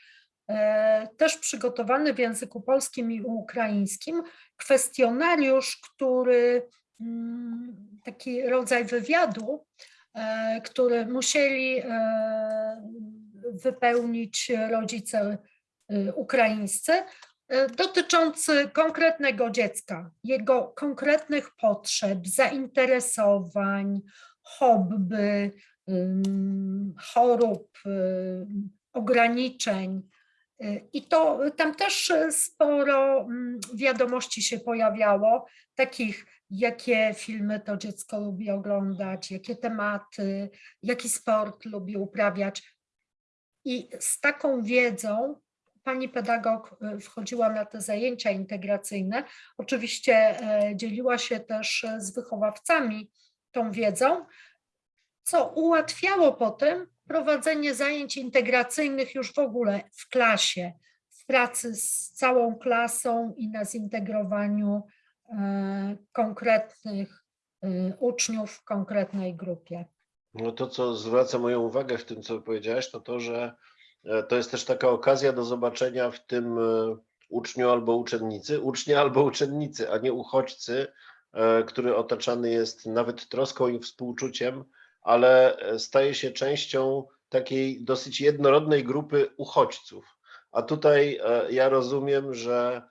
e, też przygotowany w języku polskim i ukraińskim, kwestionariusz, który mm, taki rodzaj wywiadu, który musieli e, wypełnić rodzice e, ukraińscy, e, dotyczący konkretnego dziecka, jego konkretnych potrzeb, zainteresowań, hobby, chorób, ograniczeń. I to tam też e, sporo mm, wiadomości się pojawiało, takich jakie filmy to dziecko lubi oglądać, jakie tematy, jaki sport lubi uprawiać. I z taką wiedzą pani pedagog e, wchodziła na te zajęcia integracyjne. Oczywiście e, dzieliła się też e, z wychowawcami tą wiedzą, co ułatwiało potem prowadzenie zajęć integracyjnych już w ogóle w klasie, w pracy z całą klasą i na zintegrowaniu konkretnych e, uczniów w konkretnej grupie. No to, co zwraca moją uwagę w tym, co powiedziałeś, to to, że e, to jest też taka okazja do zobaczenia w tym e, uczniu albo uczennicy, ucznia albo uczennicy, a nie uchodźcy, e, który otaczany jest nawet troską i współczuciem, ale staje się częścią takiej dosyć jednorodnej grupy uchodźców. A tutaj ja rozumiem, że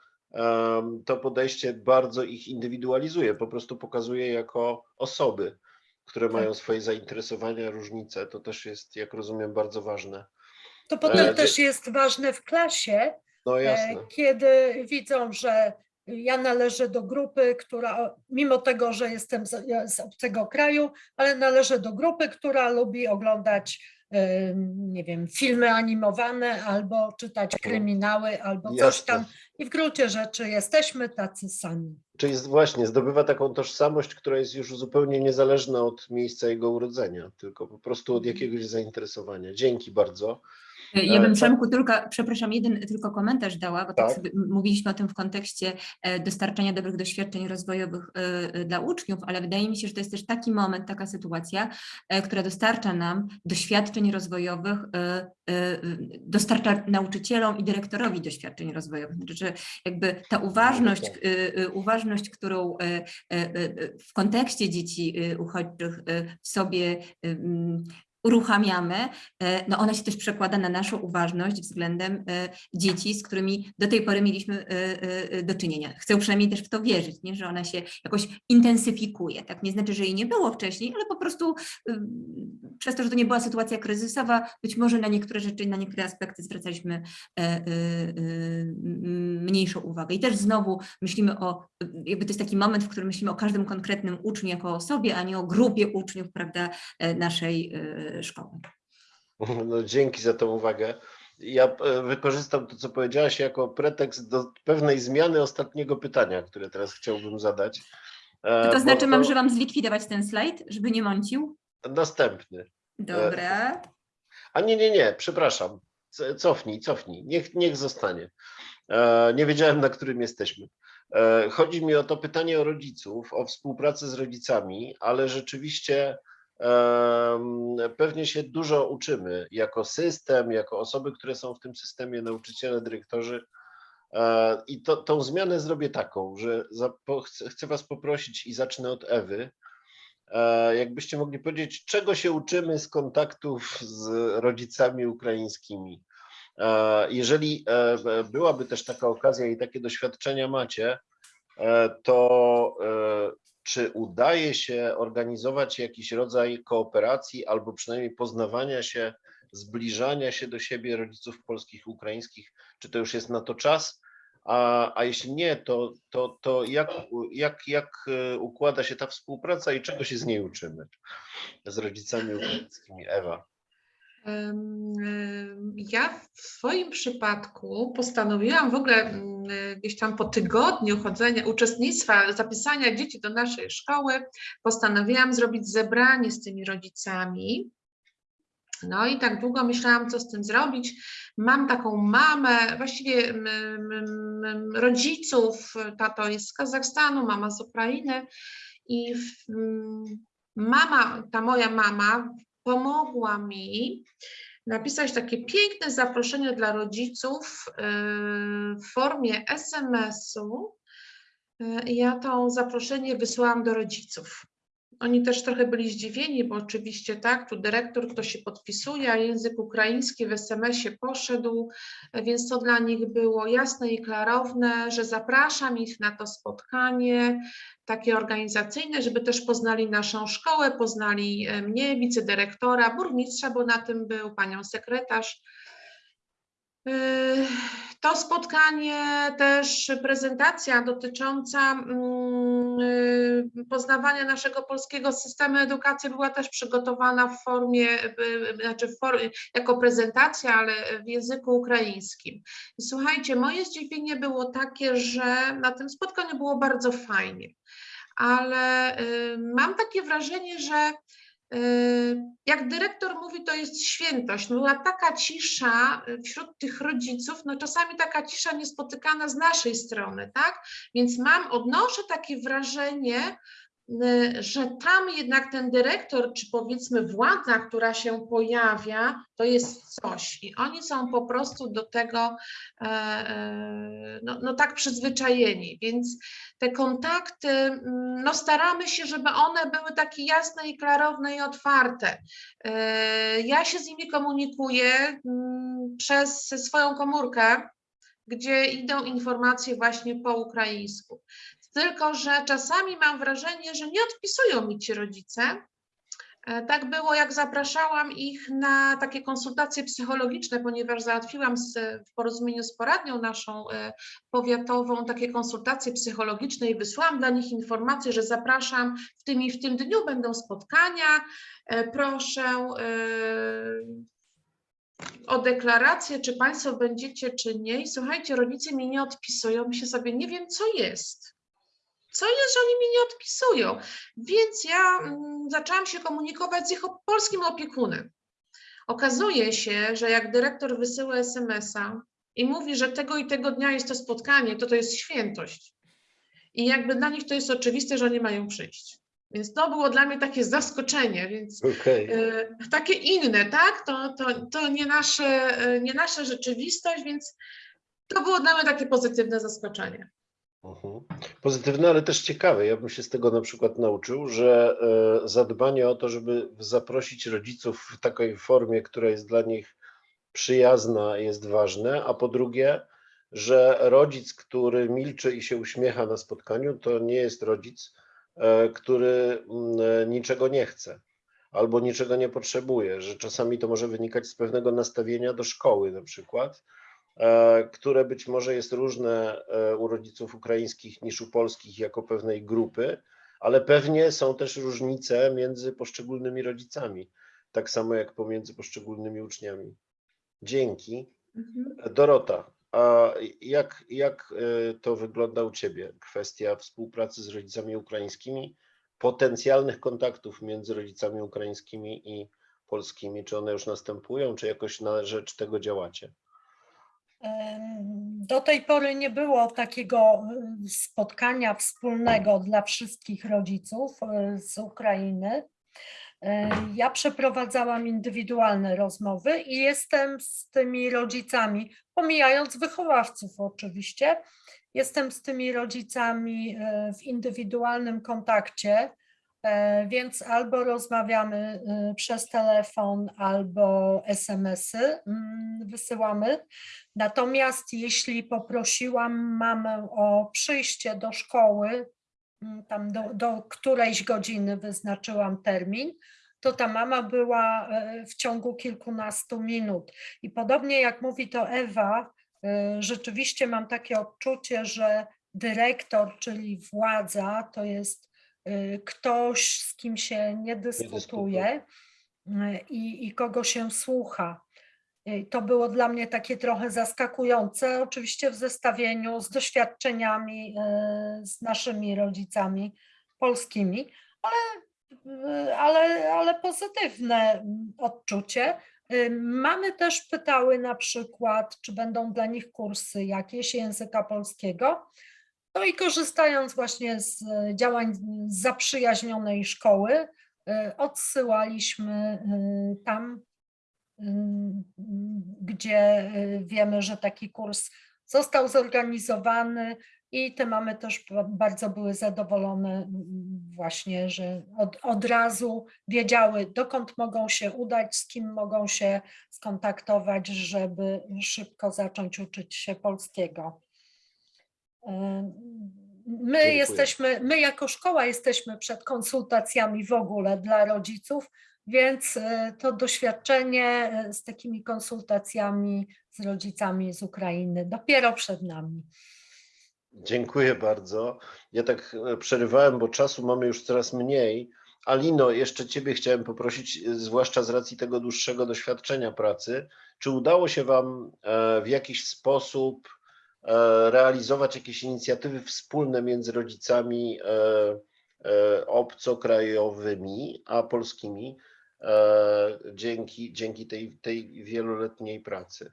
to podejście bardzo ich indywidualizuje, po prostu pokazuje jako osoby, które Tak. mają swoje zainteresowania, różnice. To też jest, jak rozumiem, bardzo ważne. To potem E, też jest ważne w klasie, No e, kiedy widzą, że ja należę do grupy, która, mimo tego, że jestem z, z obcego kraju, ale należę do grupy, która lubi oglądać, nie wiem, filmy animowane albo czytać kryminały, albo coś Jasne. tam. I w gruncie rzeczy jesteśmy tacy sami. Czyli jest właśnie zdobywa taką tożsamość, która jest już zupełnie niezależna od miejsca jego urodzenia, tylko po prostu od jakiegoś zainteresowania. Dzięki bardzo. Ja E, bym tak. Przemku tylko, przepraszam, jeden tylko komentarz dała, bo tak, Tak. sobie mówiliśmy o tym w kontekście e, dostarczania dobrych doświadczeń rozwojowych e, e, dla uczniów, ale wydaje mi się, że to jest też taki moment, taka sytuacja, e, która dostarcza nam doświadczeń rozwojowych, e, e, dostarcza nauczycielom i dyrektorowi doświadczeń rozwojowych. Znaczy, że jakby ta uważność, e, e, uważność, którą e, e, e, w kontekście dzieci e, uchodźczych e, w sobie e, uruchamiamy, e, no ona się też przekłada na naszą uważność względem e, dzieci, z którymi do tej pory mieliśmy e, do czynienia. Chcę przynajmniej też w to wierzyć, nie? że ona się jakoś intensyfikuje. Tak nie znaczy, że jej nie było wcześniej, ale po prostu ym, przez to, że to nie była sytuacja kryzysowa, być może na niektóre rzeczy, na niektóre aspekty zwracaliśmy mniejszą uwagę. I też znowu myślimy o, jakby to jest taki moment, w którym myślimy o każdym konkretnym uczniu jako osobie, a nie o grupie uczniów, prawda, naszej szkoły. No, dzięki za tą uwagę. Ja e, wykorzystam to, co powiedziałaś, jako pretekst do pewnej zmiany ostatniego pytania, które teraz chciałbym zadać. E, To, to znaczy, mam, że mam zlikwidować ten slajd, żeby nie mącił? Następny. Dobra. A nie, nie, nie, przepraszam. Cofnij, cofnij. Niech, niech zostanie. E, nie wiedziałem, na którym jesteśmy. E, chodzi mi o to pytanie o rodziców, o współpracę z rodzicami, ale rzeczywiście pewnie się dużo uczymy jako system, jako osoby, które są w tym systemie, nauczyciele, dyrektorzy. E, I to, tą zmianę zrobię taką, że zapo- chcę, Was poprosić i zacznę od Ewy. E, Jakbyście mogli powiedzieć, czego się uczymy z kontaktów z rodzicami ukraińskimi? E, Jeżeli byłaby też taka okazja i takie doświadczenia macie, to czy udaje się organizować jakiś rodzaj kooperacji albo przynajmniej poznawania się, zbliżania się do siebie rodziców polskich ukraińskich? Czy to już jest na to czas? A, a jeśli nie, to, to, to jak, jak, jak e, układa się ta współpraca i czego się z niej uczymy z rodzicami ukraińskimi? Ewa. Ja w swoim przypadku postanowiłam w ogóle mm, gdzieś tam po tygodniu chodzenia, uczestnictwa, zapisania dzieci do naszej szkoły, postanowiłam zrobić zebranie z tymi rodzicami. No i tak długo myślałam, co z tym zrobić. Mam taką mamę, właściwie rodziców, tato jest z Kazachstanu, mama z Ukrainy i mama, ta moja mama pomogła mi napisać takie piękne zaproszenie dla rodziców yy, w formie SMS-u. I Ja to zaproszenie wysłałam do rodziców. Oni też trochę byli zdziwieni, bo oczywiście tak, tu dyrektor, kto się podpisuje, a język ukraiński w SMS-ie poszedł, więc to dla nich było jasne i klarowne, że zapraszam ich na to spotkanie takie organizacyjne, żeby też poznali naszą szkołę, poznali e, mnie, wicedyrektora, burmistrza, bo na tym był, panią sekretarz. To spotkanie, też prezentacja dotycząca mm, yy, poznawania naszego polskiego systemu edukacji była też przygotowana w formie, yy, znaczy w formie, jako prezentacja, ale w języku ukraińskim. Słuchajcie, moje zdziwienie było takie, że na tym spotkaniu było bardzo fajnie, ale mam takie wrażenie, że y, jak dyrektor mówi, to jest świętość. Była taka cisza y, wśród tych rodziców, no czasami taka cisza niespotykana z naszej strony, tak? Więc mam, odnoszę takie wrażenie, że tam jednak ten dyrektor, czy powiedzmy władza, która się pojawia, to jest coś. I oni są po prostu do tego e, e, no, no tak przyzwyczajeni. Więc te kontakty, mm, no staramy się, żeby one były takie jasne i klarowne i otwarte. E, Ja się z nimi komunikuję mm, przez swoją komórkę, gdzie idą informacje właśnie po ukraińsku. Tylko, że czasami mam wrażenie, że nie odpisują mi ci rodzice. E, Tak było, jak zapraszałam ich na takie konsultacje psychologiczne, ponieważ załatwiłam z, w porozumieniu z poradnią naszą e, powiatową takie konsultacje psychologiczne i wysłałam dla nich informację, że zapraszam w tym i w tym dniu będą spotkania. E, Proszę o deklarację, czy Państwo będziecie, czy nie. I słuchajcie, rodzice mi nie odpisują, myślę sobie, nie wiem, co jest. Co jest, że oni mi nie odpisują? Więc ja mm, zaczęłam się komunikować z ich polskim opiekunem. Okazuje się, że jak dyrektor wysyła SMS-a i mówi, że tego i tego dnia jest to spotkanie, to to jest świętość. I jakby dla nich to jest oczywiste, że oni mają przyjść. Więc to było dla mnie takie zaskoczenie, więc Okej. e, takie inne, tak? To, to, to nie, nasze, e, nie nasza rzeczywistość, więc to było dla mnie takie pozytywne zaskoczenie. Mhm. Pozytywne, ale też ciekawe. Ja bym się z tego na przykład nauczył, że e, zadbanie o to, żeby zaprosić rodziców w takiej formie, która jest dla nich przyjazna, jest ważne, a po drugie, że rodzic, który milczy i się uśmiecha na spotkaniu, to nie jest rodzic, e, który mm, e, niczego nie chce albo niczego nie potrzebuje, że czasami to może wynikać z pewnego nastawienia do szkoły na przykład, które być może jest różne e, u rodziców ukraińskich niż u polskich jako pewnej grupy, ale pewnie są też różnice między poszczególnymi rodzicami, tak samo jak pomiędzy poszczególnymi uczniami. Dzięki. Mhm. Dorota, a jak, jak e, to wygląda u Ciebie? Kwestia współpracy z rodzicami ukraińskimi, potencjalnych kontaktów między rodzicami ukraińskimi i polskimi. Czy one już następują, czy jakoś na rzecz tego działacie? Do tej pory nie było takiego y, spotkania wspólnego dla wszystkich rodziców y, z Ukrainy. E, Ja przeprowadzałam indywidualne rozmowy i jestem z tymi rodzicami, pomijając wychowawców oczywiście, jestem z tymi rodzicami e, w indywidualnym kontakcie, e, więc albo rozmawiamy e, przez telefon, albo SMS-y mm, wysyłamy. Natomiast jeśli poprosiłam mamę o przyjście do szkoły, mm, tam do, do którejś godziny wyznaczyłam termin, to ta mama była e, w ciągu kilkunastu minut. I podobnie jak mówi to Ewa, e, rzeczywiście mam takie odczucie, że dyrektor, czyli władza, to jest e, ktoś, z kim się nie dyskutuje e, i, i kogo się słucha. I To było dla mnie takie trochę zaskakujące, oczywiście w zestawieniu z doświadczeniami z naszymi rodzicami polskimi, ale, ale, ale pozytywne odczucie. Mamy też pytały na przykład, czy będą dla nich kursy jakieś języka polskiego. No i korzystając właśnie z e, działań zaprzyjaźnionej szkoły, e, odsyłaliśmy e, tam gdzie wiemy, że taki kurs został zorganizowany i te mamy też ba- bardzo były zadowolone właśnie, że od, od razu wiedziały, dokąd mogą się udać, z kim mogą się skontaktować, żeby szybko zacząć uczyć się polskiego. My Dziękuję. jesteśmy, my jako szkoła jesteśmy przed konsultacjami w ogóle dla rodziców, więc e, to doświadczenie e, z takimi konsultacjami z rodzicami z Ukrainy dopiero przed nami. Dziękuję bardzo. Ja tak e, przerywałem, bo czasu mamy już coraz mniej. Alino, jeszcze Ciebie chciałem poprosić, zwłaszcza z racji tego dłuższego doświadczenia pracy, czy udało się Wam w jakiś sposób realizować jakieś inicjatywy wspólne między rodzicami e, e, obcokrajowymi, a polskimi e, dzięki, dzięki tej, tej wieloletniej pracy.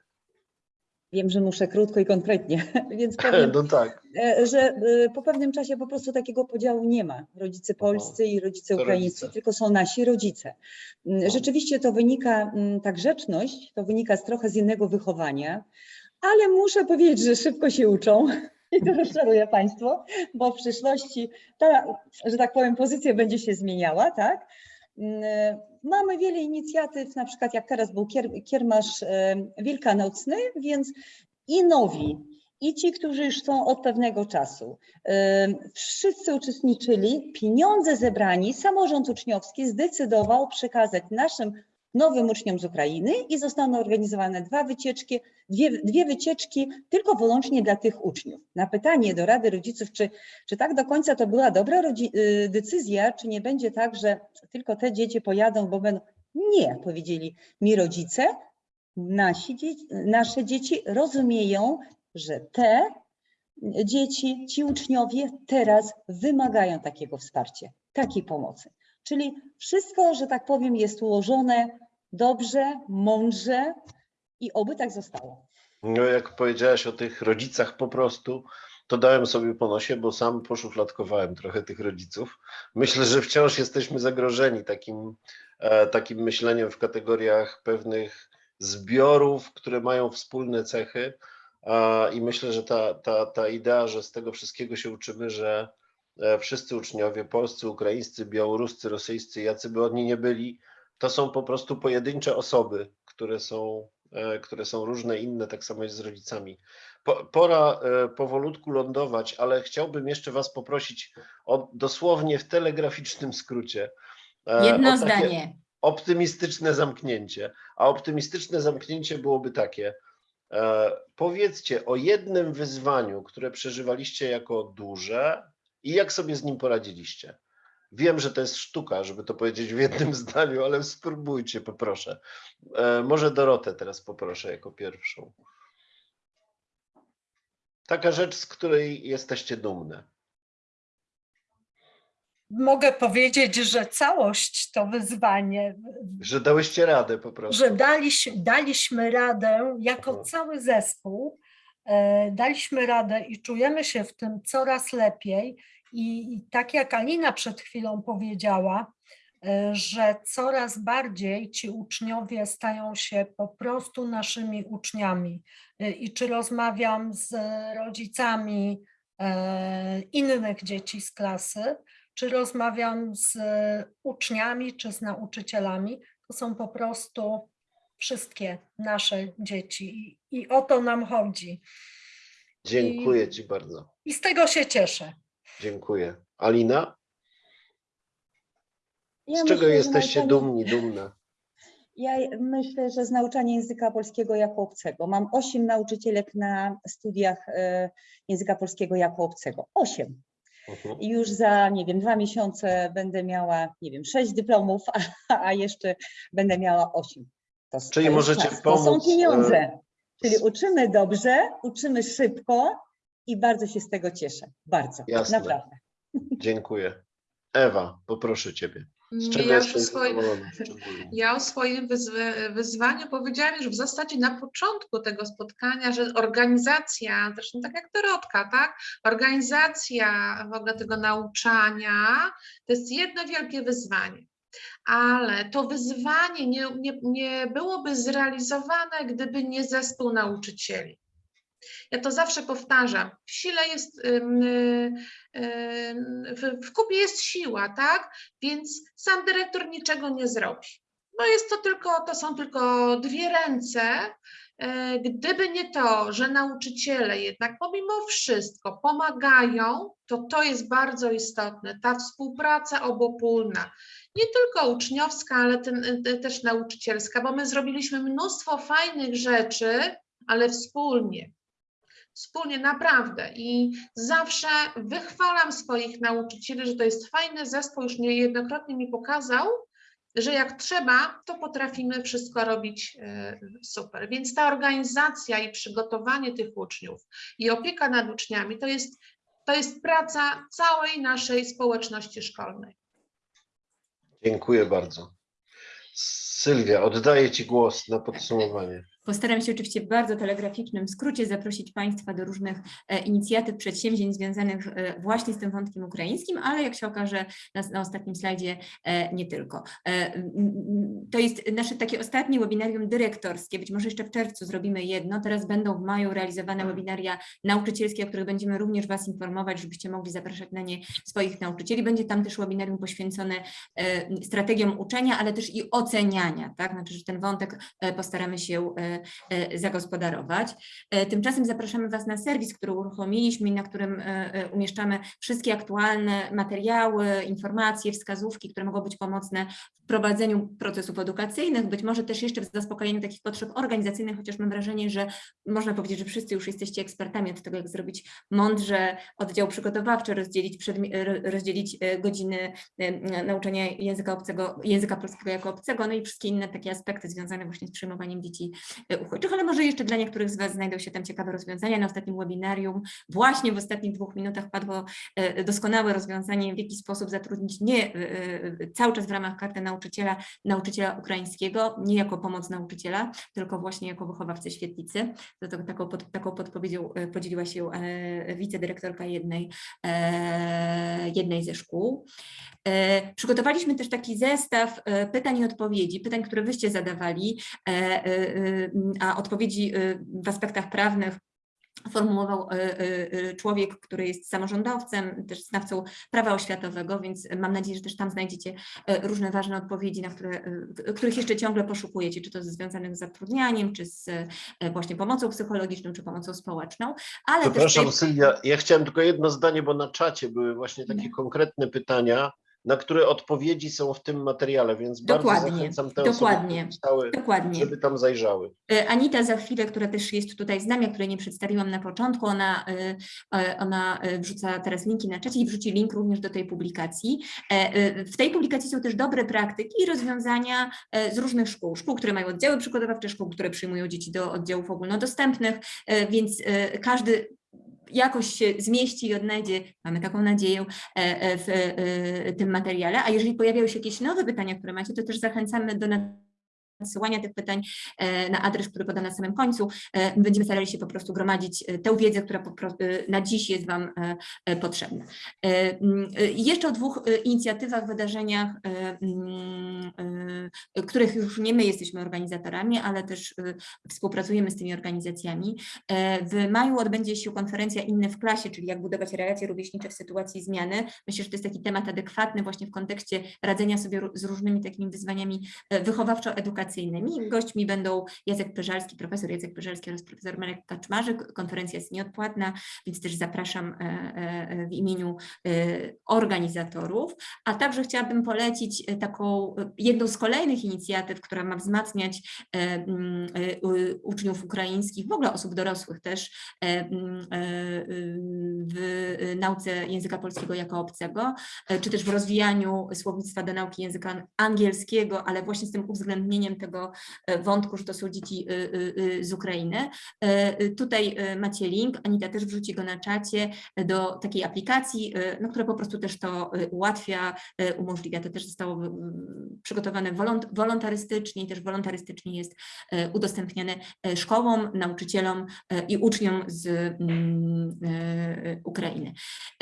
Wiem, że muszę krótko i konkretnie, więc powiem, No tak, e, że e, po pewnym czasie po prostu takiego podziału nie ma. Rodzice polscy i rodzice ukraińscy, rodzice. tylko są nasi rodzice. Rzeczywiście to wynika, ta grzeczność, to wynika z trochę z innego wychowania, ale muszę powiedzieć, że szybko się uczą. I to rozczaruję Państwo, bo w przyszłości ta, że tak powiem, pozycja będzie się zmieniała, tak? Mm, Mamy wiele inicjatyw, na przykład jak teraz był kier, kiermasz e, wielkanocny, więc i nowi, i ci, którzy już są od pewnego czasu, e, wszyscy uczestniczyli, pieniądze zebrani, samorząd uczniowski zdecydował przekazać naszym nowym uczniom z Ukrainy i zostaną organizowane dwa wycieczki, dwie, dwie wycieczki tylko wyłącznie dla tych uczniów. Na pytanie do Rady Rodziców, czy, czy tak do końca to była dobra y, decyzja, czy nie będzie tak, że tylko te dzieci pojadą, bo będą. Nie, powiedzieli mi rodzice, nasi nasze dzieci rozumieją, że te dzieci, ci uczniowie teraz wymagają takiego wsparcia, takiej pomocy. Czyli wszystko, że tak powiem, jest ułożone dobrze, mądrze i oby tak zostało. no jak powiedziałaś o tych rodzicach po prostu, to dałem sobie po nosie, bo sam poszufladkowałem trochę tych rodziców. Myślę, że wciąż jesteśmy zagrożeni takim, e, takim myśleniem w kategoriach pewnych zbiorów, które mają wspólne cechy. I myślę, że ta, ta, ta idea, że z tego wszystkiego się uczymy, że wszyscy uczniowie polscy, ukraińscy, białoruscy, rosyjscy, jacy by oni nie byli, to są po prostu pojedyncze osoby, które są, e, które są różne, inne, tak samo jest z rodzicami. Po, pora e, powolutku lądować, ale chciałbym jeszcze Was poprosić o dosłownie w telegraficznym skrócie. e, Jedno zdanie. Optymistyczne zamknięcie. A optymistyczne zamknięcie byłoby takie. E, powiedzcie o jednym wyzwaniu, które przeżywaliście jako duże i jak sobie z nim poradziliście. Wiem, że to jest sztuka, żeby to powiedzieć w jednym zdaniu, ale spróbujcie, poproszę. E, może Dorotę teraz poproszę jako pierwszą. Taka rzecz, z której jesteście dumne. Mogę powiedzieć, że całość to wyzwanie, Że dałyście radę po prostu. że daliśmy, daliśmy radę jako Mhm. cały zespół, daliśmy radę i czujemy się w tym coraz lepiej. I, tak jak Alina przed chwilą powiedziała, e, że coraz bardziej ci uczniowie stają się po prostu naszymi uczniami. E, I czy rozmawiam z rodzicami e, innych dzieci z klasy, czy rozmawiam z uczniami, czy z nauczycielami, to są po prostu wszystkie nasze dzieci i, i o to nam chodzi. Dziękuję Ci bardzo. I z tego się cieszę. Dziękuję. Alina, Ja z czego myślę, jesteście dumni, dumne? Ja myślę, że z nauczania języka polskiego jako obcego. Mam osiem nauczycielek na studiach e, języka polskiego jako obcego. Osiem. Mhm. I już za, nie wiem, dwa miesiące będę miała, nie wiem, sześć dyplomów, a, a jeszcze będę miała osiem. To, Czyli to możecie czas, To są pomóc, e, pieniądze. Czyli uczymy dobrze, uczymy szybko i bardzo się z tego cieszę. Bardzo, Jasne. naprawdę. Dziękuję. Ewa, poproszę Ciebie. Z czego Ja zadowolona szczególnie? Ja o swoim wyzwy- wyzwaniu powiedziałam już w zasadzie na początku tego spotkania, że organizacja, zresztą tak jak Dorotka, tak? Organizacja w ogóle tego nauczania to jest jedno wielkie wyzwanie. Ale to wyzwanie nie, nie, nie byłoby zrealizowane, gdyby nie zespół nauczycieli. Ja to zawsze powtarzam. W sile jest, y, w kupie jest siła, tak? Więc sam dyrektor niczego nie zrobi. No jest to tylko, to są tylko dwie ręce. E, Gdyby nie to, że nauczyciele jednak pomimo wszystko pomagają, to to jest bardzo istotne. Ta współpraca obopólna, nie tylko uczniowska, ale ten, te- też nauczycielska, bo my zrobiliśmy mnóstwo fajnych rzeczy, ale wspólnie. Wspólnie, naprawdę. I zawsze wychwalam swoich nauczycieli, że to jest fajny zespół. Już niejednokrotnie mi pokazał, że jak trzeba, to potrafimy wszystko robić e, super. Więc ta organizacja i przygotowanie tych uczniów i opieka nad uczniami to jest to jest praca całej naszej społeczności szkolnej. Dziękuję bardzo. Sylwia, oddaję Ci głos na podsumowanie. Postaram się oczywiście w bardzo telegraficznym skrócie zaprosić Państwa do różnych e, inicjatyw, przedsięwzięć związanych e, właśnie z tym wątkiem ukraińskim, ale jak się okaże na, na ostatnim slajdzie e, nie tylko. To jest nasze takie ostatnie webinarium dyrektorskie, być może jeszcze w czerwcu zrobimy jedno, teraz będą w maju realizowane webinaria nauczycielskie, o których będziemy również Was informować, żebyście mogli zapraszać na nie swoich nauczycieli. Będzie tam też webinarium poświęcone strategiom uczenia, ale też i oceniania, tak? Znaczy, że ten wątek postaramy się zagospodarować. E, Tymczasem zapraszamy Was na serwis, który uruchomiliśmy i na którym e, e, umieszczamy wszystkie aktualne materiały, informacje, wskazówki, które mogą być pomocne w prowadzeniu procesów edukacyjnych, być może też jeszcze w zaspokojeniu takich potrzeb organizacyjnych, chociaż mam wrażenie, że można powiedzieć, że wszyscy już jesteście ekspertami od tego, jak zrobić mądrze oddział przygotowawczy, rozdzielić, rozdzielić e, godziny e, nauczania języka obcego, języka polskiego jako obcego, no i wszystkie inne takie aspekty związane właśnie z przyjmowaniem dzieci e, uchodźczych, ale może jeszcze dla niektórych z Was znajdą się tam ciekawe rozwiązania. Na ostatnim webinarium, właśnie w ostatnich dwóch minutach padło e, doskonałe rozwiązanie, w jaki sposób zatrudnić nie e, e, cały czas w ramach karty nauczyciela, nauczyciela ukraińskiego, nie jako pomoc nauczyciela, tylko właśnie jako wychowawcę świetlicy. To, taką, pod, taką podpowiedzią e, podzieliła się e, wicedyrektorka jednej, e, jednej ze szkół. E, Przygotowaliśmy też taki zestaw e, pytań i odpowiedzi, pytań, które wyście zadawali, e, e, e, a odpowiedzi e, w aspektach prawnych formułował e, e, człowiek, który jest samorządowcem, też znawcą prawa oświatowego, więc mam nadzieję, że też tam znajdziecie różne ważne odpowiedzi, na które, których jeszcze ciągle poszukujecie, czy to związanych z zatrudnianiem, czy z właśnie pomocą psychologiczną, czy pomocą społeczną, ale też Przepraszam, tutaj- Sylwia, ja chciałem tylko jedno zdanie, bo na czacie były właśnie takie konkretne pytania, na które odpowiedzi są w tym materiale, więc bardzo Dokładnie, zachęcam te dokładnie, osoby, pisały, Dokładnie. żeby tam zajrzały. E, Anita za chwilę, która też jest tutaj z nami, a której nie przedstawiłam na początku, ona, e, e, ona wrzuca teraz linki na czacie i wrzuci link również do tej publikacji. W tej publikacji są też dobre praktyki i rozwiązania z różnych szkół. Szkół, które mają oddziały przygotowawcze, szkół, które przyjmują dzieci do oddziałów ogólnodostępnych, więc każdy jakoś się zmieści i odnajdzie, mamy taką nadzieję, e, e, w e, tym materiale. A jeżeli pojawiają się jakieś nowe pytania, które macie, to też zachęcamy do nadsyłania tych pytań e, na adres, który podam na samym końcu. E, Będziemy starali się po prostu gromadzić e, tę wiedzę, która na dziś jest Wam potrzebna. Mm, Jeszcze o dwóch inicjatywach, wydarzeniach, mm, których już nie my jesteśmy organizatorami, ale też współpracujemy z tymi organizacjami. W maju odbędzie się konferencja Inny w klasie, czyli jak budować relacje rówieśnicze w sytuacji zmiany. Myślę, że to jest taki temat adekwatny właśnie w kontekście radzenia sobie z różnymi takimi wyzwaniami e, wychowawczo-edukacyjnymi. Gośćmi będą Jacek Pyżalski, profesor Jacek Pyżalski oraz profesor Marek Kaczmarzyk. Konferencja jest nieodpłatna, więc też zapraszam e, e, w imieniu e, organizatorów. A także chciałabym polecić taką jedną z kolejnych inicjatyw, która ma wzmacniać uczniów ukraińskich, w ogóle osób dorosłych też w nauce języka polskiego jako obcego, czy też w rozwijaniu słownictwa do nauki języka angielskiego, ale właśnie z tym uwzględnieniem tego e, wątku, że to są dzieci y, y, z Ukrainy. E, Tutaj e, macie link, Anita też wrzuci go na czacie e, do takiej aplikacji, e, no, która po prostu też to e, ułatwia, e, umożliwia. To też zostało przygotowane wolont- wolontarystycznie i też wolontarystycznie jest e, udostępniane e, szkołom, nauczycielom e, i uczniom z mm, e, Ukrainy.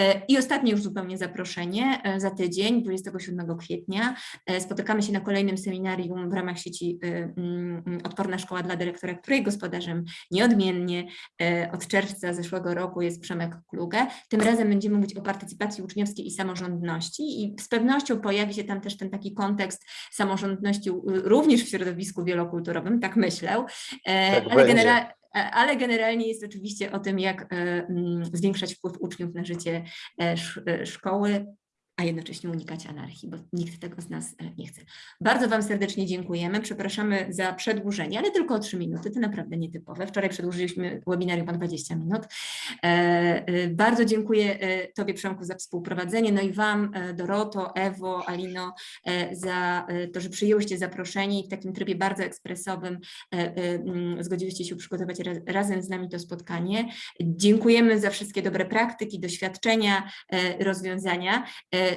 E, I ostatnie już zupełnie zaproszenie e, za tydzień, 27 kwietnia. e, Spotykamy się na kolejnym seminarium w ramach sieci e, mm, Odporna Szkoła dla Dyrektora, której gospodarzem nieodmiennie e, od czerwca zeszłego roku jest Przemek Kluge. Tym razem będziemy mówić o partycypacji uczniowskiej i samorządności i z pewnością pojawi się tam też ten taki kontekst samorządności również w środowisku wielokulturowym, tak myślę. E, Tak ale, e, ale generalnie jest oczywiście o tym, jak mm, zwiększać wpływ uczniów na życie e, szkoły. A jednocześnie unikać anarchii, bo nikt tego z nas e, nie chce. Bardzo Wam serdecznie dziękujemy. Przepraszamy za przedłużenie, ale tylko o 3 minuty. To naprawdę nietypowe. Wczoraj przedłużyliśmy webinarium o 20 minut. E, e, Bardzo dziękuję Tobie, Przemku, za współprowadzenie, no i Wam, Doroto, Ewo, Alino, za to, że przyjęłyście zaproszenie i w takim trybie bardzo ekspresowym mm, zgodziłyście się przygotować raz- razem z nami to spotkanie. Dziękujemy za wszystkie dobre praktyki, doświadczenia, rozwiązania.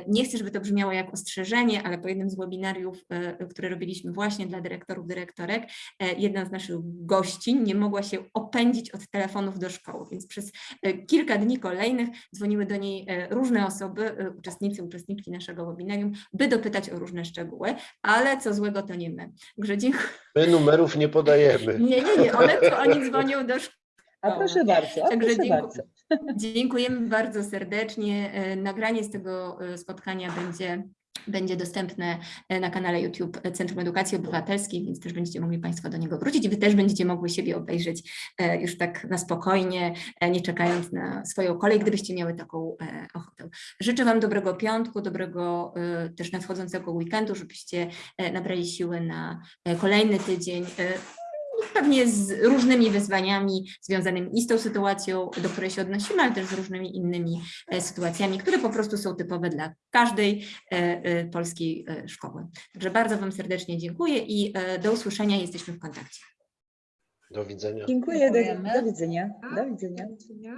Nie chcę, żeby to brzmiało jak ostrzeżenie, ale po jednym z webinariów, e, które robiliśmy właśnie dla dyrektorów, dyrektorek, e, jedna z naszych gościń nie mogła się opędzić od telefonów do szkoły, więc przez e, kilka dni kolejnych dzwoniły do niej różne osoby, uczestnicy, uczestniczki naszego webinarium, by dopytać o różne szczegóły, ale co złego to nie my. Także dziękuję. My numerów nie podajemy. Nie, nie, nie, one to oni dzwonią do szkoły. A proszę bardzo, a Także proszę dziękuję. bardzo. Dziękujemy bardzo serdecznie. E, Nagranie z tego e, spotkania będzie, będzie dostępne e, na kanale YouTube Centrum Edukacji Obywatelskiej, więc też będziecie mogli Państwo do niego wrócić Wy też będziecie mogły siebie obejrzeć już tak na spokojnie, nie czekając na swoją kolej, gdybyście miały taką ochotę. Życzę Wam dobrego piątku, dobrego też nadchodzącego weekendu, żebyście nabrali siły na kolejny tydzień. Pewnie z różnymi wyzwaniami związanymi i z tą sytuacją, do której się odnosimy, ale też z różnymi innymi e, sytuacjami, które po prostu są typowe dla każdej e, e, polskiej szkoły. Także bardzo Wam serdecznie dziękuję i do usłyszenia, jesteśmy w kontakcie. Do widzenia. Dziękuję, do, Dziękujemy. do widzenia. Do widzenia. Do widzenia.